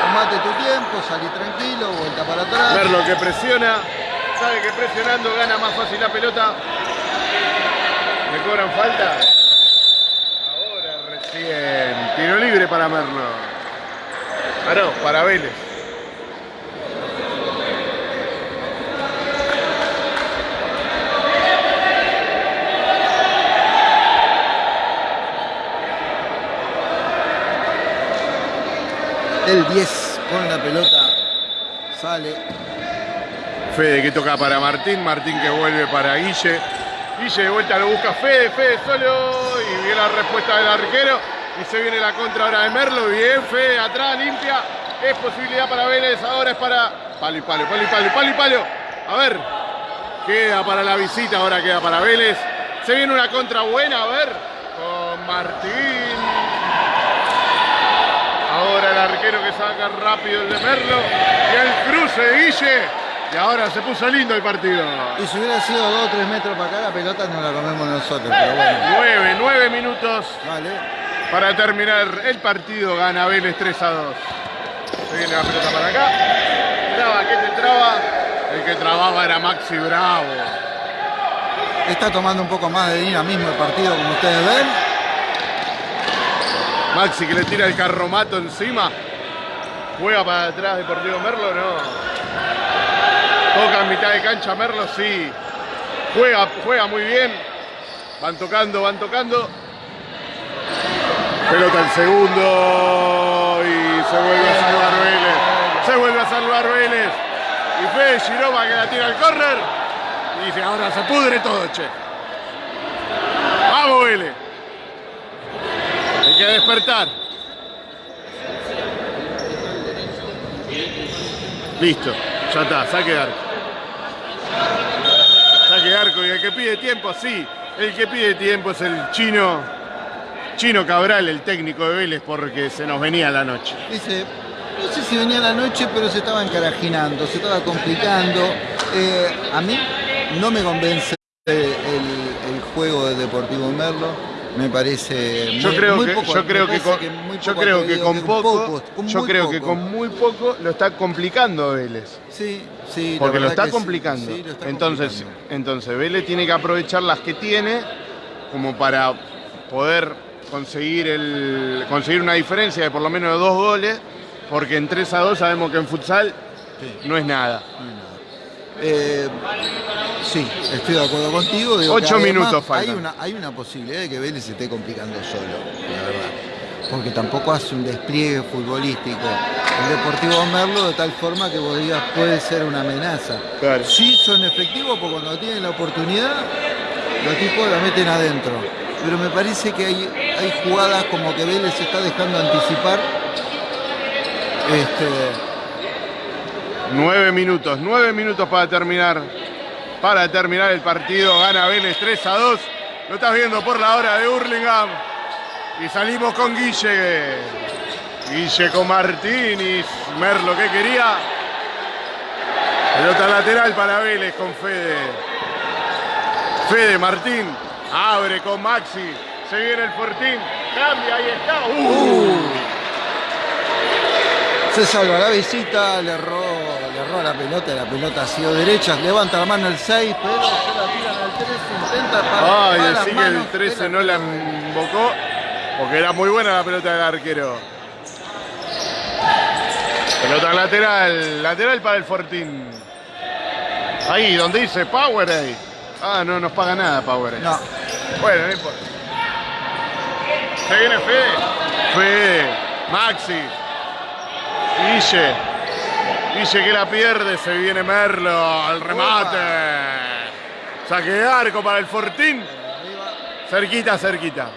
Tomate tu tiempo, salí tranquilo, vuelta para atrás. Merlo que presiona, sabe que presionando gana más fácil la pelota. ¿Le cobran falta? Ahora recién. Tiro libre para Merlo. Ah, no, para Vélez. El 10 con la pelota sale. Fede que toca para Martín, Martín que vuelve para Guille. Guille de vuelta lo busca Fede, Fede solo y viene la respuesta del arquero y se viene la contra ahora de Merlo, bien Fede atrás, limpia, es posibilidad para Vélez, ahora es para palo y palo, palo y palo, palo y palo. A ver, queda para la visita, ahora queda para Vélez. Se viene una contra buena, a ver, con Martín. Ahora el arquero que saca rápido el de Merlo y el cruce de Guille. Y ahora se puso lindo el partido. Y si hubiera sido 2 o 3 metros para acá, la pelota no la comemos nosotros, pero bueno. Nueve, nueve minutos Vale. para terminar el partido. Gana Vélez 3 a 2. Se viene la pelota para acá. traba? ¿Qué te traba? El que trababa era Maxi Bravo. Está tomando un poco más de dinamismo el partido, como ustedes ven. Maxi que le tira el carromato encima. Juega para atrás Deportivo Merlo, no. Toca en mitad de cancha Merlo, sí. Juega, juega muy bien. Van tocando, van tocando. Pelota el segundo y se vuelve a salvar Vélez. Se vuelve a salvar Vélez. Y Fede Giroma que la tira al córner. Y dice, ahora se pudre todo, che. Vamos, Vélez. Hay que despertar. Listo, ya está, saque de arco. Saque de arco y el que pide tiempo, sí. El que pide tiempo es el chino, chino Cabral, el técnico de Vélez, porque se nos venía la noche. Dice, no sé si venía la noche, pero se estaba encarajinando, se estaba complicando. Eh, a mí no me convence el, el juego de Deportivo Merlo. Me parece muy, Yo creo muy que, poco- yo creo que con, yo poco creo que con poco, poco, con yo creo que con muy poco lo está complicando Vélez. Sí, sí. Porque lo está sí, complicando. sí, lo está entonces, complicando. entonces Vélez tiene que aprovechar las que tiene como para poder conseguir el conseguir una diferencia de por lo menos dos goles, porque en 3 a 2 sabemos que en futsal Sí. no es nada. Eh, sí, estoy de acuerdo contigo. digo Ocho que además minutos faltan. Hay una, hay una posibilidad de que Vélez se esté complicando solo, la verdad. Porque tampoco hace un despliegue futbolístico. El Deportivo Merlo de tal forma que vos digas puede ser una amenaza. Claro. Sí son efectivos porque cuando tienen la oportunidad, los tipos la meten adentro. Pero me parece que hay, hay jugadas como que Vélez se está dejando anticipar. Este, Nueve minutos, nueve minutos para terminar. Para terminar el partido, gana Vélez 3 a 2. Lo estás viendo por la hora de Hurlingham. Y salimos con Guille. Guille con Martínez. Merlo que quería. Pelota lateral para Vélez con Fede. Fede Martín. Abre con Maxi. Se viene el Fortín. Cambia, ahí está. Uh. Se salva la visita, le erró, le erró a la pelota, la pelota ha sido derecha, levanta la mano el 6, pero se la tiran al 13, intenta para, Ay, decí que el manos 13 del no la invocó porque era muy buena la pelota del arquero. Pelota lateral, lateral para el Fortín. Ahí, donde dice Powerade. Ah, no nos paga nada Powerade. No, Bueno, no importa. Se viene Fede. Fede, Maxi, Guille. Guille que la pierde, se viene Merlo al remate. Saque de arco para el Fortín. Cerquita, cerquita.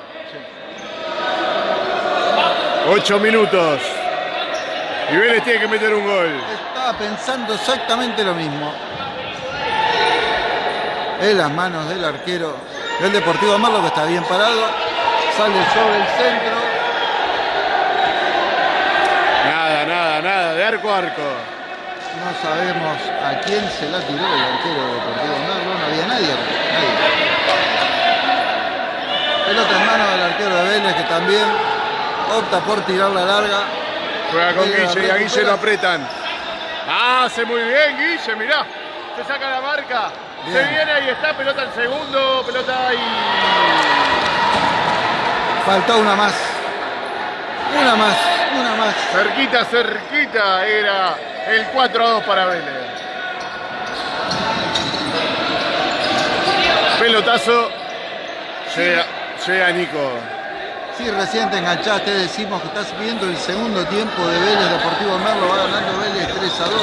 Ocho minutos. Y Vélez tiene que meter un gol. estaba pensando exactamente lo mismo. En las manos del arquero del Deportivo Merlo que está bien parado, sale sobre el centro, Nada, nada, nada. De arco a arco. No sabemos a quién se la tiró el arquero del Deportivo Merlo, no había nadie, nadie. Pelota en mano del arquero de Vélez que también opta por tirar la larga. Juega con Guille y a Guille lo apretan. Hace muy bien Guille, mirá. Se saca la marca. Se viene, ahí está, pelota al segundo, pelota ahí. Faltó una más. Una más, Cerquita, cerquita era el 4 a 2 para Vélez. Pelotazo. Llega, llega Nico. Sí, recién te enganchaste, decimos que estás viendo el segundo tiempo de Vélez Deportivo Merlo, va ganando Vélez 3 a 2.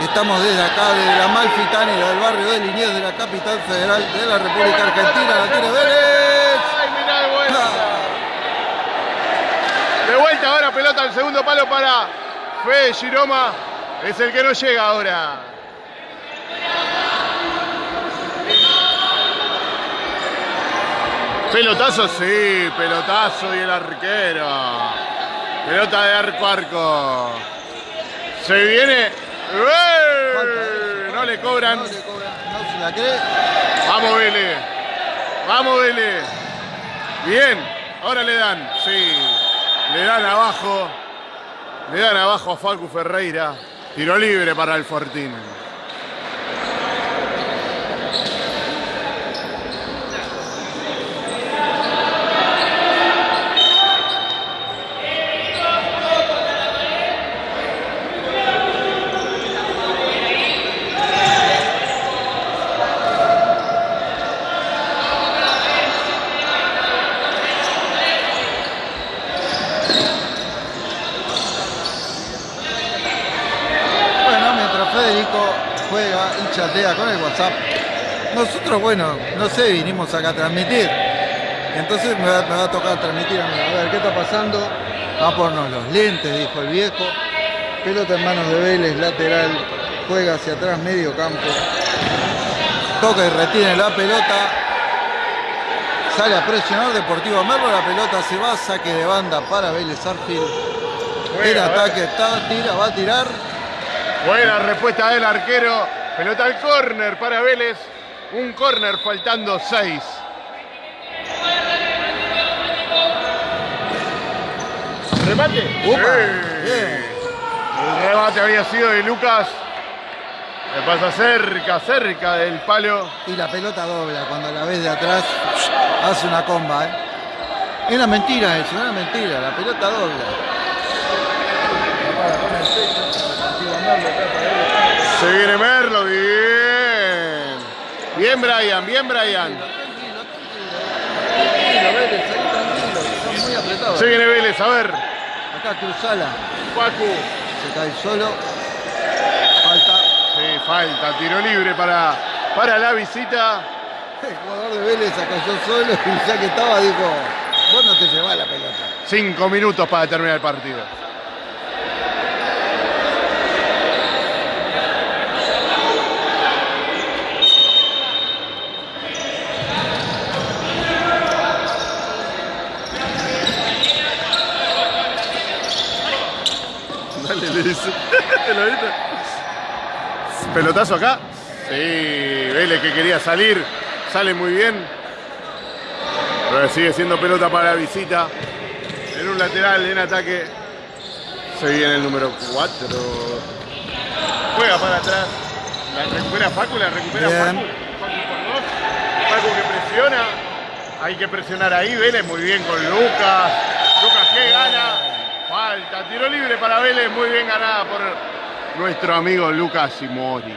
Estamos desde acá, desde la Malfitánida del barrio de Liniers de la capital federal de la República Argentina, la tiene Vélez. ¡Ay, mirá de vuelta! De vuelta ahora, pelota al segundo palo para Fede Giroma. Es el que no llega ahora. Pelotazo, sí, pelotazo y el arquero. Pelota de arco a arco. Se viene. ¡Eh! No le cobran. No le cobran, no se la cree. Vamos Vélez. Vamos Vélez. Bien. Ahora le dan. Sí. Le dan abajo. Le dan abajo a Facu Ferreira. Tiro libre para el Fortín. Bueno, mientras Federico juega y chatea con el WhatsApp, nosotros, bueno, no sé, vinimos acá a transmitir. Entonces me va, me va a tocar transmitir a mí. A ver, ¿qué está pasando? Va a ponernos los lentes, dijo el viejo. Pelota en manos de Vélez, lateral, juega hacia atrás, medio campo. Toca y retiene la pelota. Sale a presionar Deportivo Merlo, la pelota se va, saque de banda para Vélez Arfield. El Juega, ataque está, tira, va a tirar. Buena respuesta del arquero. Pelota al córner para Vélez. Un córner faltando 6. Remate. Upa, Sí. El remate había sido de Lucas. Le pasa cerca, cerca del palo. Y la pelota dobla, cuando la ves de atrás, hace una comba, ¿eh? Era mentira eso, era mentira, la pelota dobla. Se viene Merlo, bien. Bien Brian, bien Brian. Se viene Vélez, a ver. Acá Cruzala, Facu. se cae solo. Falta. Sí, falta, tiro libre para, para la visita. El jugador de Vélez se cayó solo y ya que estaba dijo, vos no te llevás la pelota. Cinco minutos para terminar el partido. le dice. ¿Lo viste? Pelotazo acá. Sí, Vélez que quería salir. Sale muy bien. Pero sigue siendo pelota para la visita. En un lateral, en ataque. Se viene el número 4. Juega para atrás. La recupera Facu, la recupera Bien. Facu. Facu por dos. Facu que presiona. Hay que presionar ahí. Vélez muy bien con Lucas. Lucas que gana. Falta. Tiro libre para Vélez. Muy bien ganada por nuestro amigo Lucas Simori.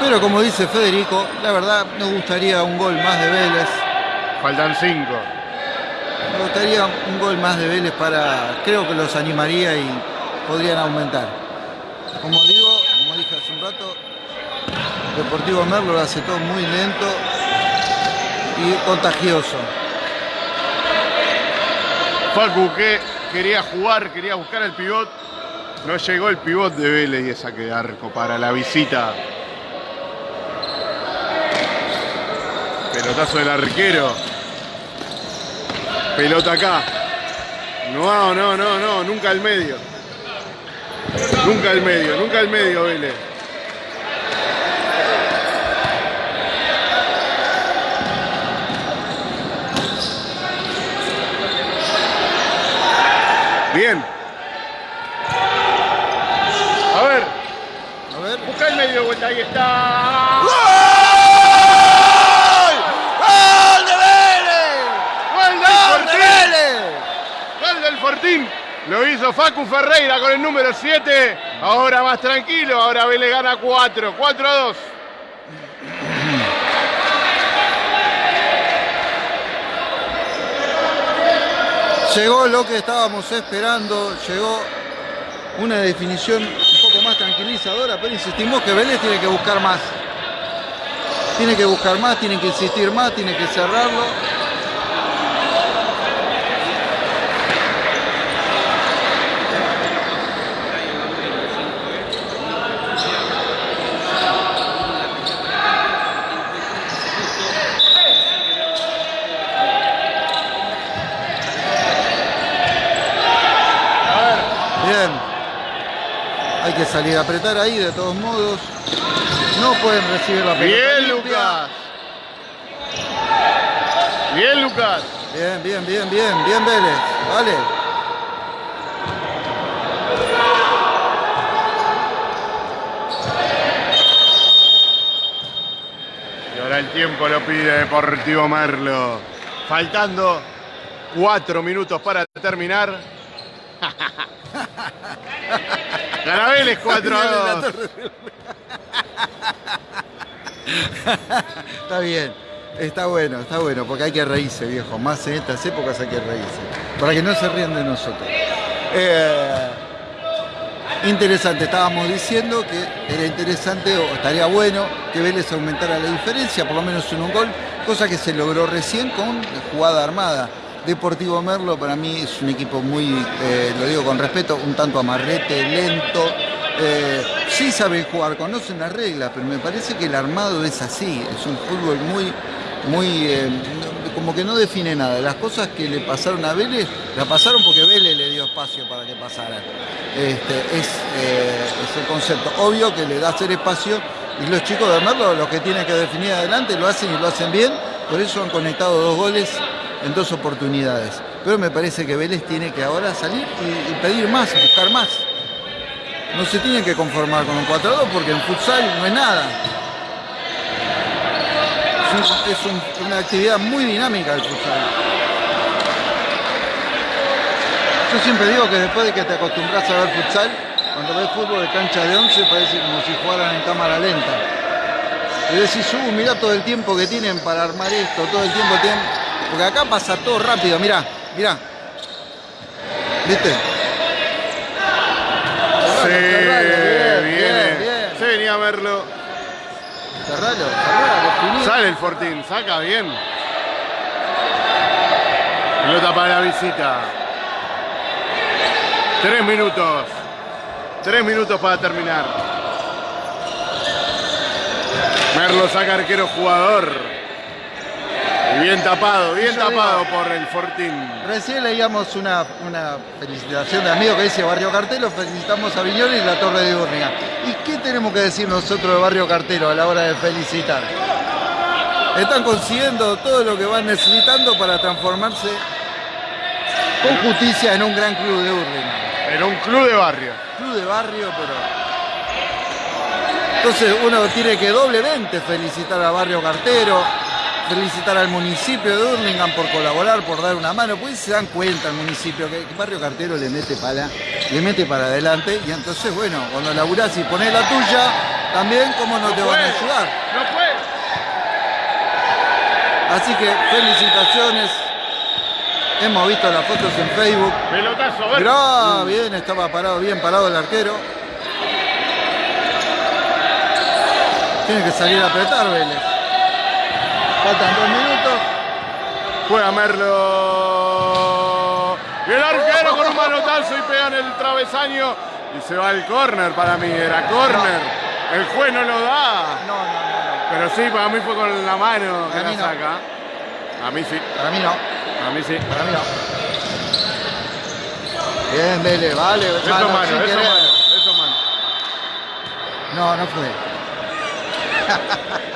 Pero como dice Federico, la verdad nos gustaría un gol más de Vélez. Faltan 5. Me gustaría un gol más de Vélez para, creo que los animaría y podrían aumentar. Como digo, como dije hace un rato, Deportivo Merlo lo hace todo muy lento y contagioso. Facu que quería jugar, quería buscar el pivot. No llegó el pivot de Vélez y es saque de arco para la visita. Pelotazo del arquero. Pelota acá. No, no, no, no, nunca al medio. Nunca al medio, nunca al medio, Vélez. Bien. A ver, A ver. busca el medio de vuelta, ahí está. ¡Gol de Vélez! ¡Gol del ¡Gol de Fortín! Vélez! ¡Gol del Fortín! Lo hizo Facu Ferreira con el número 7. Ahora más tranquilo, ahora Vélez gana 4. 4 a 2. Llegó lo que estábamos esperando, llegó una definición un poco más tranquilizadora, pero insistimos que Vélez tiene que buscar más. Tiene que buscar más, tiene que insistir más, tiene que cerrarlo. salir a apretar ahí de todos modos. No pueden recibir la pelota. Bien, Lucas. Bien, Lucas. Bien, bien, bien, bien, bien, Vélez. Vale. Y ahora el tiempo lo pide Deportivo Merlo. Faltando cuatro minutos para terminar. Carabeles 4 a 2. Está bien, está bueno, está bueno, porque hay que reírse, viejo. Más en estas épocas hay que reírse. Para que no se rían de nosotros. Eh, interesante, estábamos diciendo que era interesante o estaría bueno que Vélez aumentara la diferencia, por lo menos en un gol, cosa que se logró recién con jugada armada. Deportivo Merlo para mí es un equipo muy, eh, lo digo con respeto, un tanto amarrete, lento. Eh, sí saben jugar, conocen las reglas, pero me parece que el armado es así, es un fútbol muy, muy, eh, como que no define nada. Las cosas que le pasaron a Vélez, la pasaron porque Vélez le dio espacio para que pasaran. Este, es, es el concepto. Obvio que le da hacer espacio y los chicos de Merlo, los que tienen que definir adelante, lo hacen y lo hacen bien, por eso han conectado dos goles en dos oportunidades. Pero me parece que Vélez tiene que ahora salir y, pedir más, buscar más. No se tienen que conformar con un 4-2 porque en futsal no es nada. Es, un- es un- una actividad muy dinámica el futsal. Yo siempre digo que después de que te acostumbras a ver futsal, cuando ves fútbol de cancha de 11 parece como si jugaran en cámara lenta. Y decís, uh, mirá todo el tiempo que tienen para armar esto, todo el tiempo tienen... Porque acá pasa todo rápido, mirá, mirá. ¿Viste? Sí, bien, viene. bien, bien. Se venía a verlo. Cerralo, cerralo. Sale el Fortín, saca bien. Pelota para la visita. Tres minutos. Tres minutos para terminar. Merlo saca arquero jugador. Y bien tapado, bien Yo tapado digo- por el Fortín. Recién leíamos una, una felicitación de amigo que dice Barrio Cartelo, felicitamos a Viñoles y la Torre de Urniga. ¿Y qué tenemos que decir nosotros de Barrio Cartelo a la hora de felicitar? Están consiguiendo todo lo que van necesitando para transformarse con justicia en un gran club de Urlinga. Era un club de barrio. Club de barrio, pero... Entonces uno tiene que doblemente felicitar a Barrio Cartero, felicitar al municipio de Hurlingham por colaborar, por dar una mano, pues se dan cuenta el municipio que Barrio Cartero le mete para, le mete para adelante y entonces bueno, cuando laburás y pones la tuya, también cómo no te van a ayudar. No puede. Así que felicitaciones. Hemos visto las fotos en Facebook. Pelotazo, a ver. Mirá, bien, estaba parado, bien parado el arquero. Tiene que salir a apretar Vélez. Faltan dos minutos. Juega Merlo. Y el arquero con un manotazo y pega en el travesaño. Y se va al córner para mí. Era córner. El juez no lo da. No, no, no. Pero sí, para mí fue con la mano que la no. saca. A mí sí. Para mí no. A mí sí. Para mí no. Bien, Vélez, vale. Eso mano, mano, eso querer. mano, eso mano. No, no fue.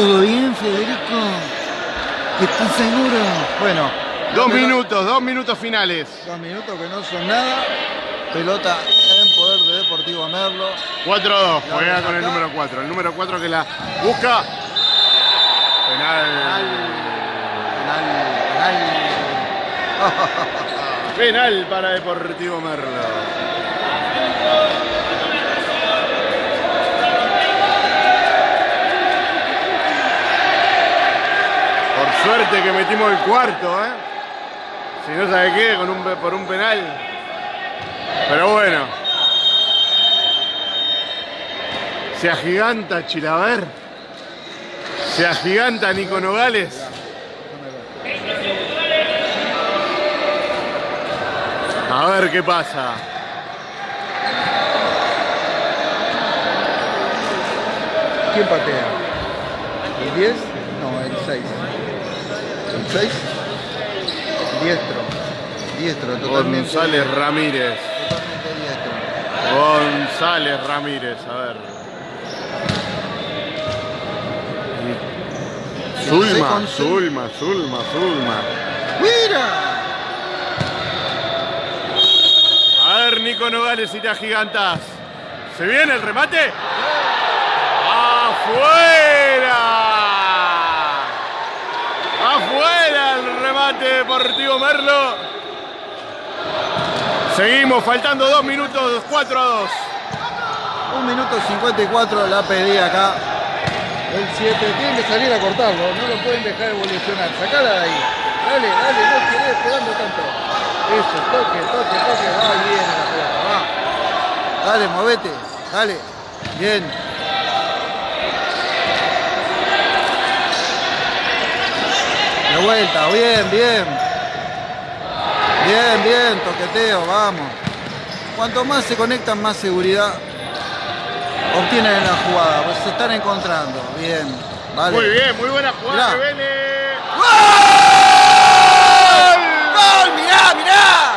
¿Todo bien, Federico? ¿Estás seguro? Bueno. Dos minutos, dos minutos finales. Dos minutos que no son nada. Pelota en poder de Deportivo Merlo. 4-2, La juega con el número 4. El número 4 que la busca. Penal. Penal, penal. Penal para Deportivo Merlo. Por suerte que metimos el cuarto, ¿eh? Si no sabe qué, con un, por un penal. Pero bueno. Se agiganta Chilaver. Se agiganta Nico Nogales. A ver qué pasa. ¿Quién patea? ¿El 10? No, el 6. ¿El 6? Diestro. Diestro, totalmente. González Ramírez. Totalmente diestro. González Ramírez, a ver. Zulma, Zulma, Zulma, Zulma. ¡Mira! A ver, Nico Nogales y te agigantas. ¿Se viene el remate? ¡Afuera! ¡Afuera el remate deportivo Merlo! Seguimos, faltando dos minutos, 4 a 2. Un minuto 54 la pedí acá. El 7. Tienen que salir a cortarlo, no lo pueden dejar evolucionar. Sacala de ahí. Dale, dale, no querés esperando tanto. Eso, toque, toque, toque. Va bien la pelota, va. Dale, movete. Dale. Bien. De vuelta, bien, bien. Bien, bien, toqueteo, vamos. Cuanto más se conectan, más seguridad obtienen en la jugada. Pues se están encontrando. Bien. Vale. Muy bien, muy buena jugada Mirá. de Vélez. ¡Gol! ¡Mirá, mirá!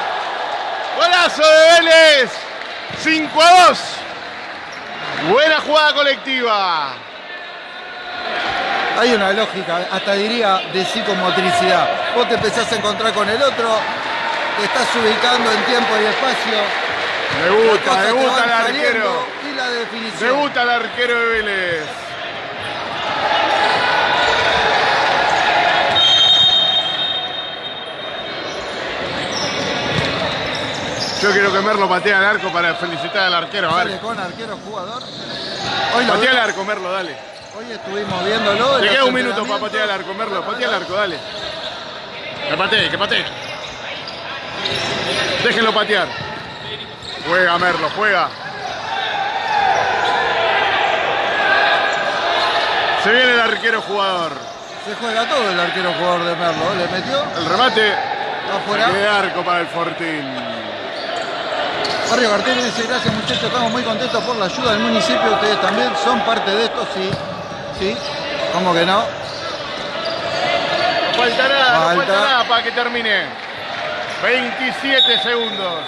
Golazo de Vélez. 5 a 2. Buena jugada colectiva. Hay una lógica, hasta diría de psicomotricidad. Vos te empezás a encontrar con el otro, te estás ubicando en tiempo y espacio. Me gusta, me gusta el arquero. Y la Me gusta el arquero de Vélez. Yo quiero que Merlo patee al arco para felicitar al arquero. A ver. con arquero jugador. Hoy, Patea al arco, Merlo, dale. hoy estuvimos viéndolo. Te queda un minuto para patear al arco, Merlo. Patea al arco, dale. Que patee, que patee. Déjenlo patear. Juega, Merlo, juega. Se viene el arquero jugador. Se juega todo el arquero jugador de Merlo. Le metió El remate afuera. de arco para el Fortín. Barrio Cartel dice, gracias muchachos, estamos muy contentos por la ayuda del municipio, ustedes también son parte de esto, sí, sí, ¿cómo que no? No falta nada, no Falta. nada para que termine. 27 segundos.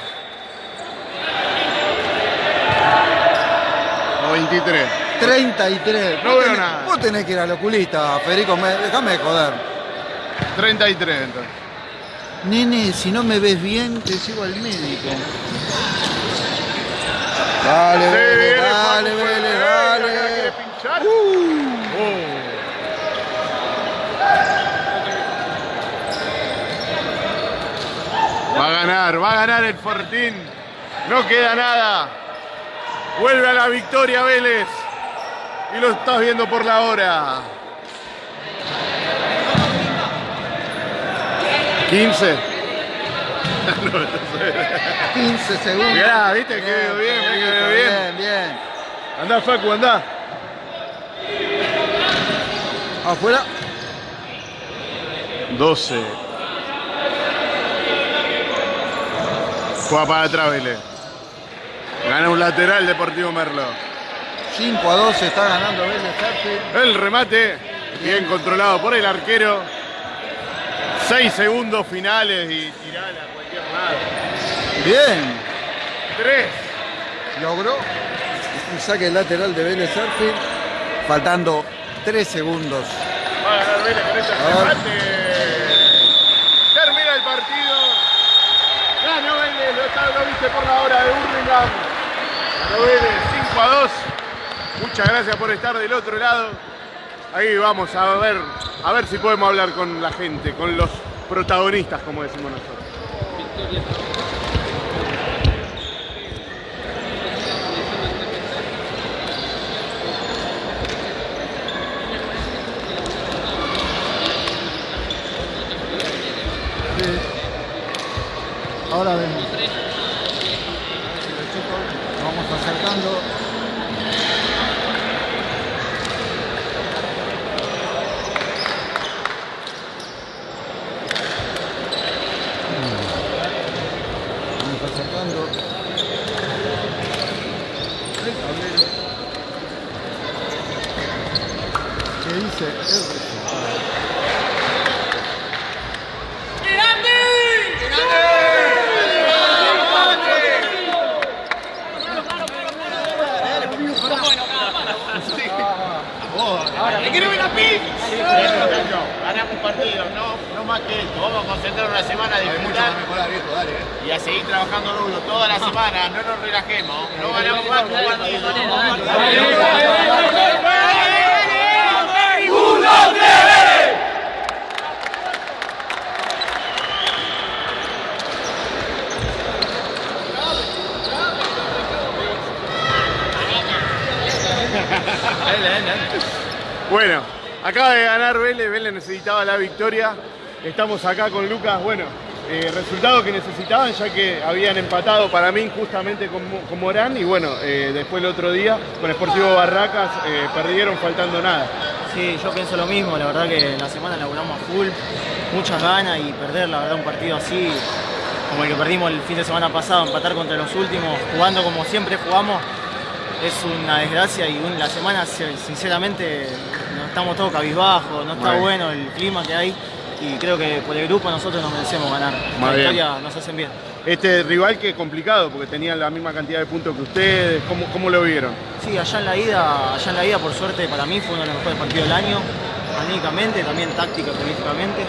O 23. 33. No Vos veo tenés- nada. Vos tenés que ir al oculista, Federico, me- déjame de joder. 33 entonces. Nene, si no me ves bien, te llevo al médico. Dale, Vélez, viene dale, Vélez, dale. pinchar. Uh, Oh. Va a ganar, va a ganar el Fortín. No queda nada. Vuelve a la victoria Vélez. Y lo estás viendo por la hora. 15. 15 segundos. Mirá, viste que quedó bien, que quedó bien. Bien, bien. Andá, Facu, andá. Afuera. 12. Juega para atrás Vélez. Gana un lateral Deportivo Merlo. 5 a 2 está ganando Vélez. El remate, bien controlado por el arquero. 6 segundos finales y tirala a cualquier lado. Bien. 3. logró un saque lateral de Vélez Arfield, faltando 3 segundos. Va a ganar Vélez con este remate. Termina el partido. Ganó Vélez, lo, está- lo viste por la hora de Burlingame. Ganó Vélez 5 a 2. Muchas gracias por estar del otro lado. Ahí vamos a ver, a ver si podemos hablar con la gente, con los protagonistas, como decimos nosotros. Ahora vemos. Nos vamos acercando. Vamos acercando. El tablero. ¿Qué dice? El resultado. ¡Le quiero ver la pizza! ganar. Y a seguir trabajando duro toda la semana, no nos relajemos. No ganamos más jugando Bueno, acaba de ganar Vélez, Vélez necesitaba la victoria. Estamos acá con Lucas, bueno, eh, resultado que necesitaban ya que habían empatado para mí justamente con, con Morán y bueno, eh, después el otro día con Sportivo Barracas eh, perdieron faltando nada. Sí, yo pienso lo mismo, la verdad que la semana laburamos a full, muchas ganas y perder la verdad un partido así, como el que perdimos el fin de semana pasado, empatar contra los últimos, jugando como siempre jugamos, es una desgracia y la semana se- sinceramente no estamos todos cabizbajos, no está bueno el clima que hay y creo que por el grupo nosotros nos merecemos ganar. Muy La victoria nos hacen bien. Este rival que es complicado porque tenían la misma cantidad de puntos que ustedes, ¿cómo, cómo lo vieron? Sí, allá en la ida, allá en la ida por suerte para mí fue uno de los mejores partidos del año, anímicamente, también táctica, políticamente.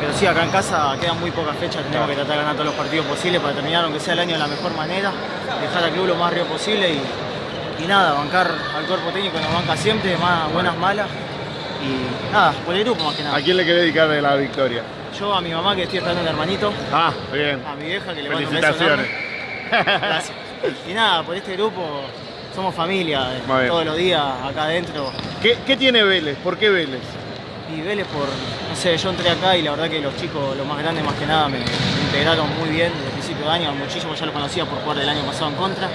pero sí, acá en casa quedan muy pocas fechas, tenemos que tratar de ganar todos los partidos posibles para terminar, aunque sea el año de la mejor manera, dejar al club lo más arriba posible y, y nada, bancar al cuerpo técnico nos banca siempre, más buenas, malas. Y nada, por el grupo más que nada. ¿A quién le querés dedicar la victoria? Yo a mi mamá que estoy esperando un hermanito, Ah, bien. a mi vieja que le mando un beso enorme. Gracias. Y nada, por este grupo somos familia, eh, todos los días acá adentro. ¿Qué, qué tiene Vélez? ¿Por qué Vélez? Y Vélez por, no sé, yo entré acá y la verdad que los chicos, los más grandes más que nada, me, integraron muy bien desde el principio de año, muchísimo ya lo conocía por jugar el año pasado en contra.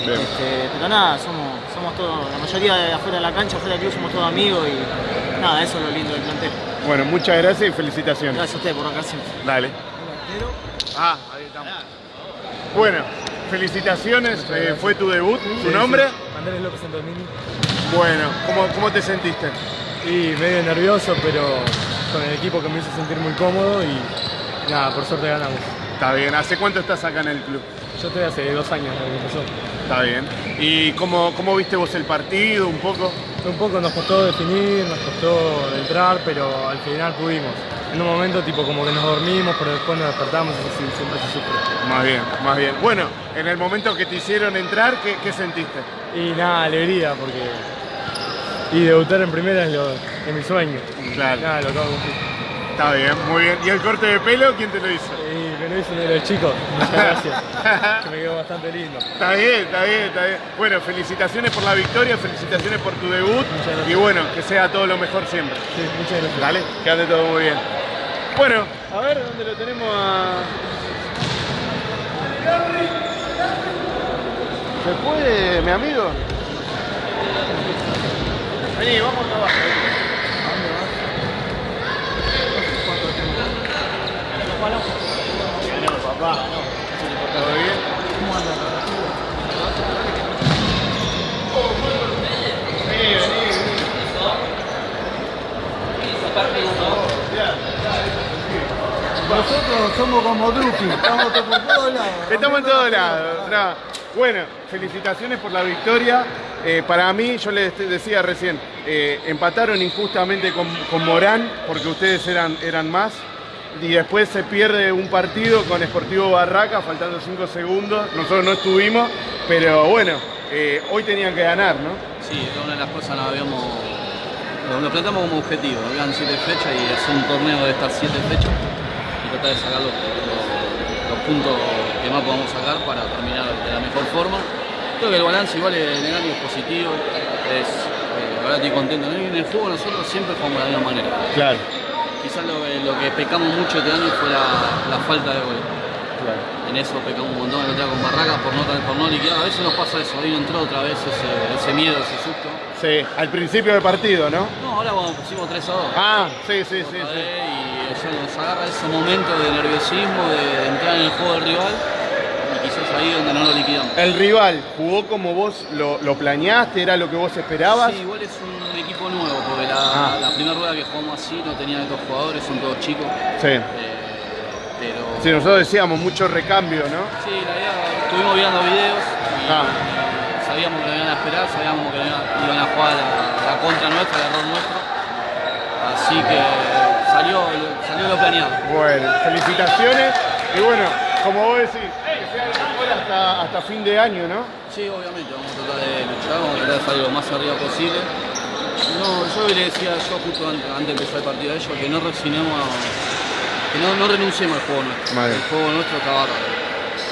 Este, pero nada, somos, somos todos, la mayoría de afuera de la cancha, afuera del club somos todos amigos y nada, eso es lo lindo del plantel. Bueno, muchas gracias y felicitaciones. Gracias a ustedes por acá siempre. Dale. Ah, ahí estamos. Bueno, felicitaciones, eh, fue tu debut, ¿tu nombre? Andrés López Antonini. Bueno, ¿cómo, ¿cómo te sentiste? Y medio nervioso, pero con el equipo que me hizo sentir muy cómodo y nada, por suerte ganamos. Está bien, ¿hace cuánto estás acá en el club? Yo estoy hace dos años desde que empezó. Está bien. ¿Y cómo, cómo viste vos el partido un poco? Un poco nos costó definir, nos costó entrar, pero al final pudimos. En un momento tipo como que nos dormimos, pero después nos despertamos, sí, siempre se sufre. Más bien, más bien. Bueno, en el momento que te hicieron entrar, ¿qué, qué sentiste? Y nada, alegría, porque... Y debutar en primera es, lo, es mi sueño. Claro. Nada, lo acabo de cumplir. Está bien, muy bien. ¿Y el corte de pelo quién te lo hizo? Me lo hizo uno de los chicos, muchas gracias. que me quedó bastante lindo. Está bien, está bien, está bien. Bueno, felicitaciones por la victoria, felicitaciones por tu debut y bueno, que sea todo lo mejor siempre. Sí, muchas gracias. Dale, que ande todo muy bien. Bueno, a ver dónde lo tenemos a. ¿Se puede, mi amigo? Vení, vamos acá abajo. Bueno, papá. ¿Todo bien? Vení, vení, vení. Nosotros somos como Drupi, estamos por todos lados. Estamos en todos lados. no. Bueno, felicitaciones por la victoria. Eh, para mí, yo les decía recién, eh, empataron injustamente con, con Morán porque ustedes eran, eran más. Y después se pierde un partido con Sportivo Barraca, faltando 5 segundos. Nosotros no estuvimos, pero bueno, eh, hoy tenían que ganar, ¿no? Sí, una de las cosas que habíamos, lo, lo planteamos como objetivo. Habían siete fechas y es un torneo de estas siete fechas y tratar de sacar los, los- los puntos que más podamos sacar para terminar de la mejor forma. Creo que el balance igual es negativo, es positivo. Es, eh, la verdad estoy contento. En el juego nosotros siempre jugamos de la misma manera. Claro. Quizás lo, que- lo que pecamos mucho este año fue la, la falta de gol. En eso pecamos un montón el con Barracas por no, por no liquidar. A veces nos pasa eso, ahí entró otra vez ese, ese miedo, ese susto. Sí, al principio del partido, ¿no? No, ahora cuando pusimos 3 a 2. Ah, sí, sí, sí. sí. Y ya nos agarra ese momento de nerviosismo, de, de entrar en el juego del rival y quizás ahí donde no lo liquidamos. El rival jugó como vos lo, lo planeaste, era lo que vos esperabas. Sí, igual es un equipo nuevo, la, Ah. la primera rueda que jugamos así no tenía estos jugadores, son todos chicos. Sí. eh, pero Sí, nosotros decíamos mucho recambio, ¿no? Sí, la idea, estuvimos viendo videos y Ah. sabíamos que lo iban a esperar, sabíamos que iban, a jugar la, la contra nuestra, el error nuestro. Así que salió, salió lo planeado. Bueno, felicitaciones. Y bueno, como vos decís, que sea hasta, hasta fin de año, ¿no? Sí, obviamente, vamos a tratar de luchar, vamos a tratar de salir lo más arriba posible. No, yo le decía yo justo an- antes de empezar el partido a ellos que no resignemos, a- que no, no renunciemos al juego nuestro. Vale. El juego nuestro está bárbaro.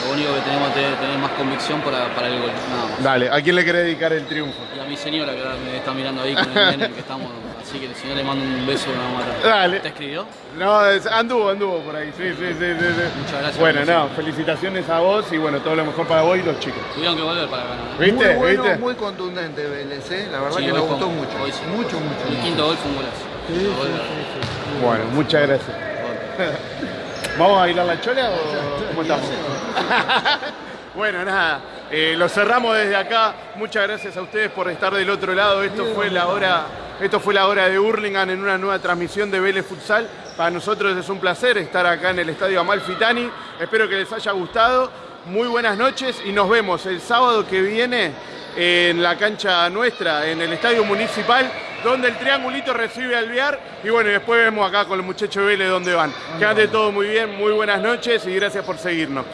Lo único que tenemos que tener, tener más convicción para, para el gol, nada más. Dale, ¿a quién le querés dedicar el triunfo? Y a mi señora que ahora me está mirando ahí con el nene que estamos, así que el señor le mando un beso una mata. Dale. ¿Te escribió? No, es- anduvo, anduvo por ahí. Sí, sí, sí, sí, sí. Muchas gracias. Bueno, no, felicitaciones a vos y bueno, todo lo mejor para vos y los chicos. Tuvieron que volver para ganar. ¿eh? ¿Viste? Muy bueno, ¿Viste? muy contundente Vélez, ¿eh? La verdad Sí, que nos gustó mucho. sí. Mucho, mucho. El quinto gol fue un golazo. Gol era- Bueno, muchas gracias. ¿Vamos a bailar la chola o cómo estamos? bueno, nada, eh, lo cerramos desde acá. Muchas gracias a ustedes por estar del otro lado. Esto fue la hora, esto fue la hora de Hurlingham en una nueva transmisión de Vélez Futsal. Para nosotros es un placer estar acá en el Estadio Amalfitani. Espero que les haya gustado. Muy buenas noches y nos vemos el sábado que viene en la cancha nuestra, en el Estadio Municipal, donde el triangulito recibe al Viar. Y bueno, después vemos acá con los muchachos de Vélez dónde van. Que ande todo muy bien, muy buenas noches y gracias por seguirnos.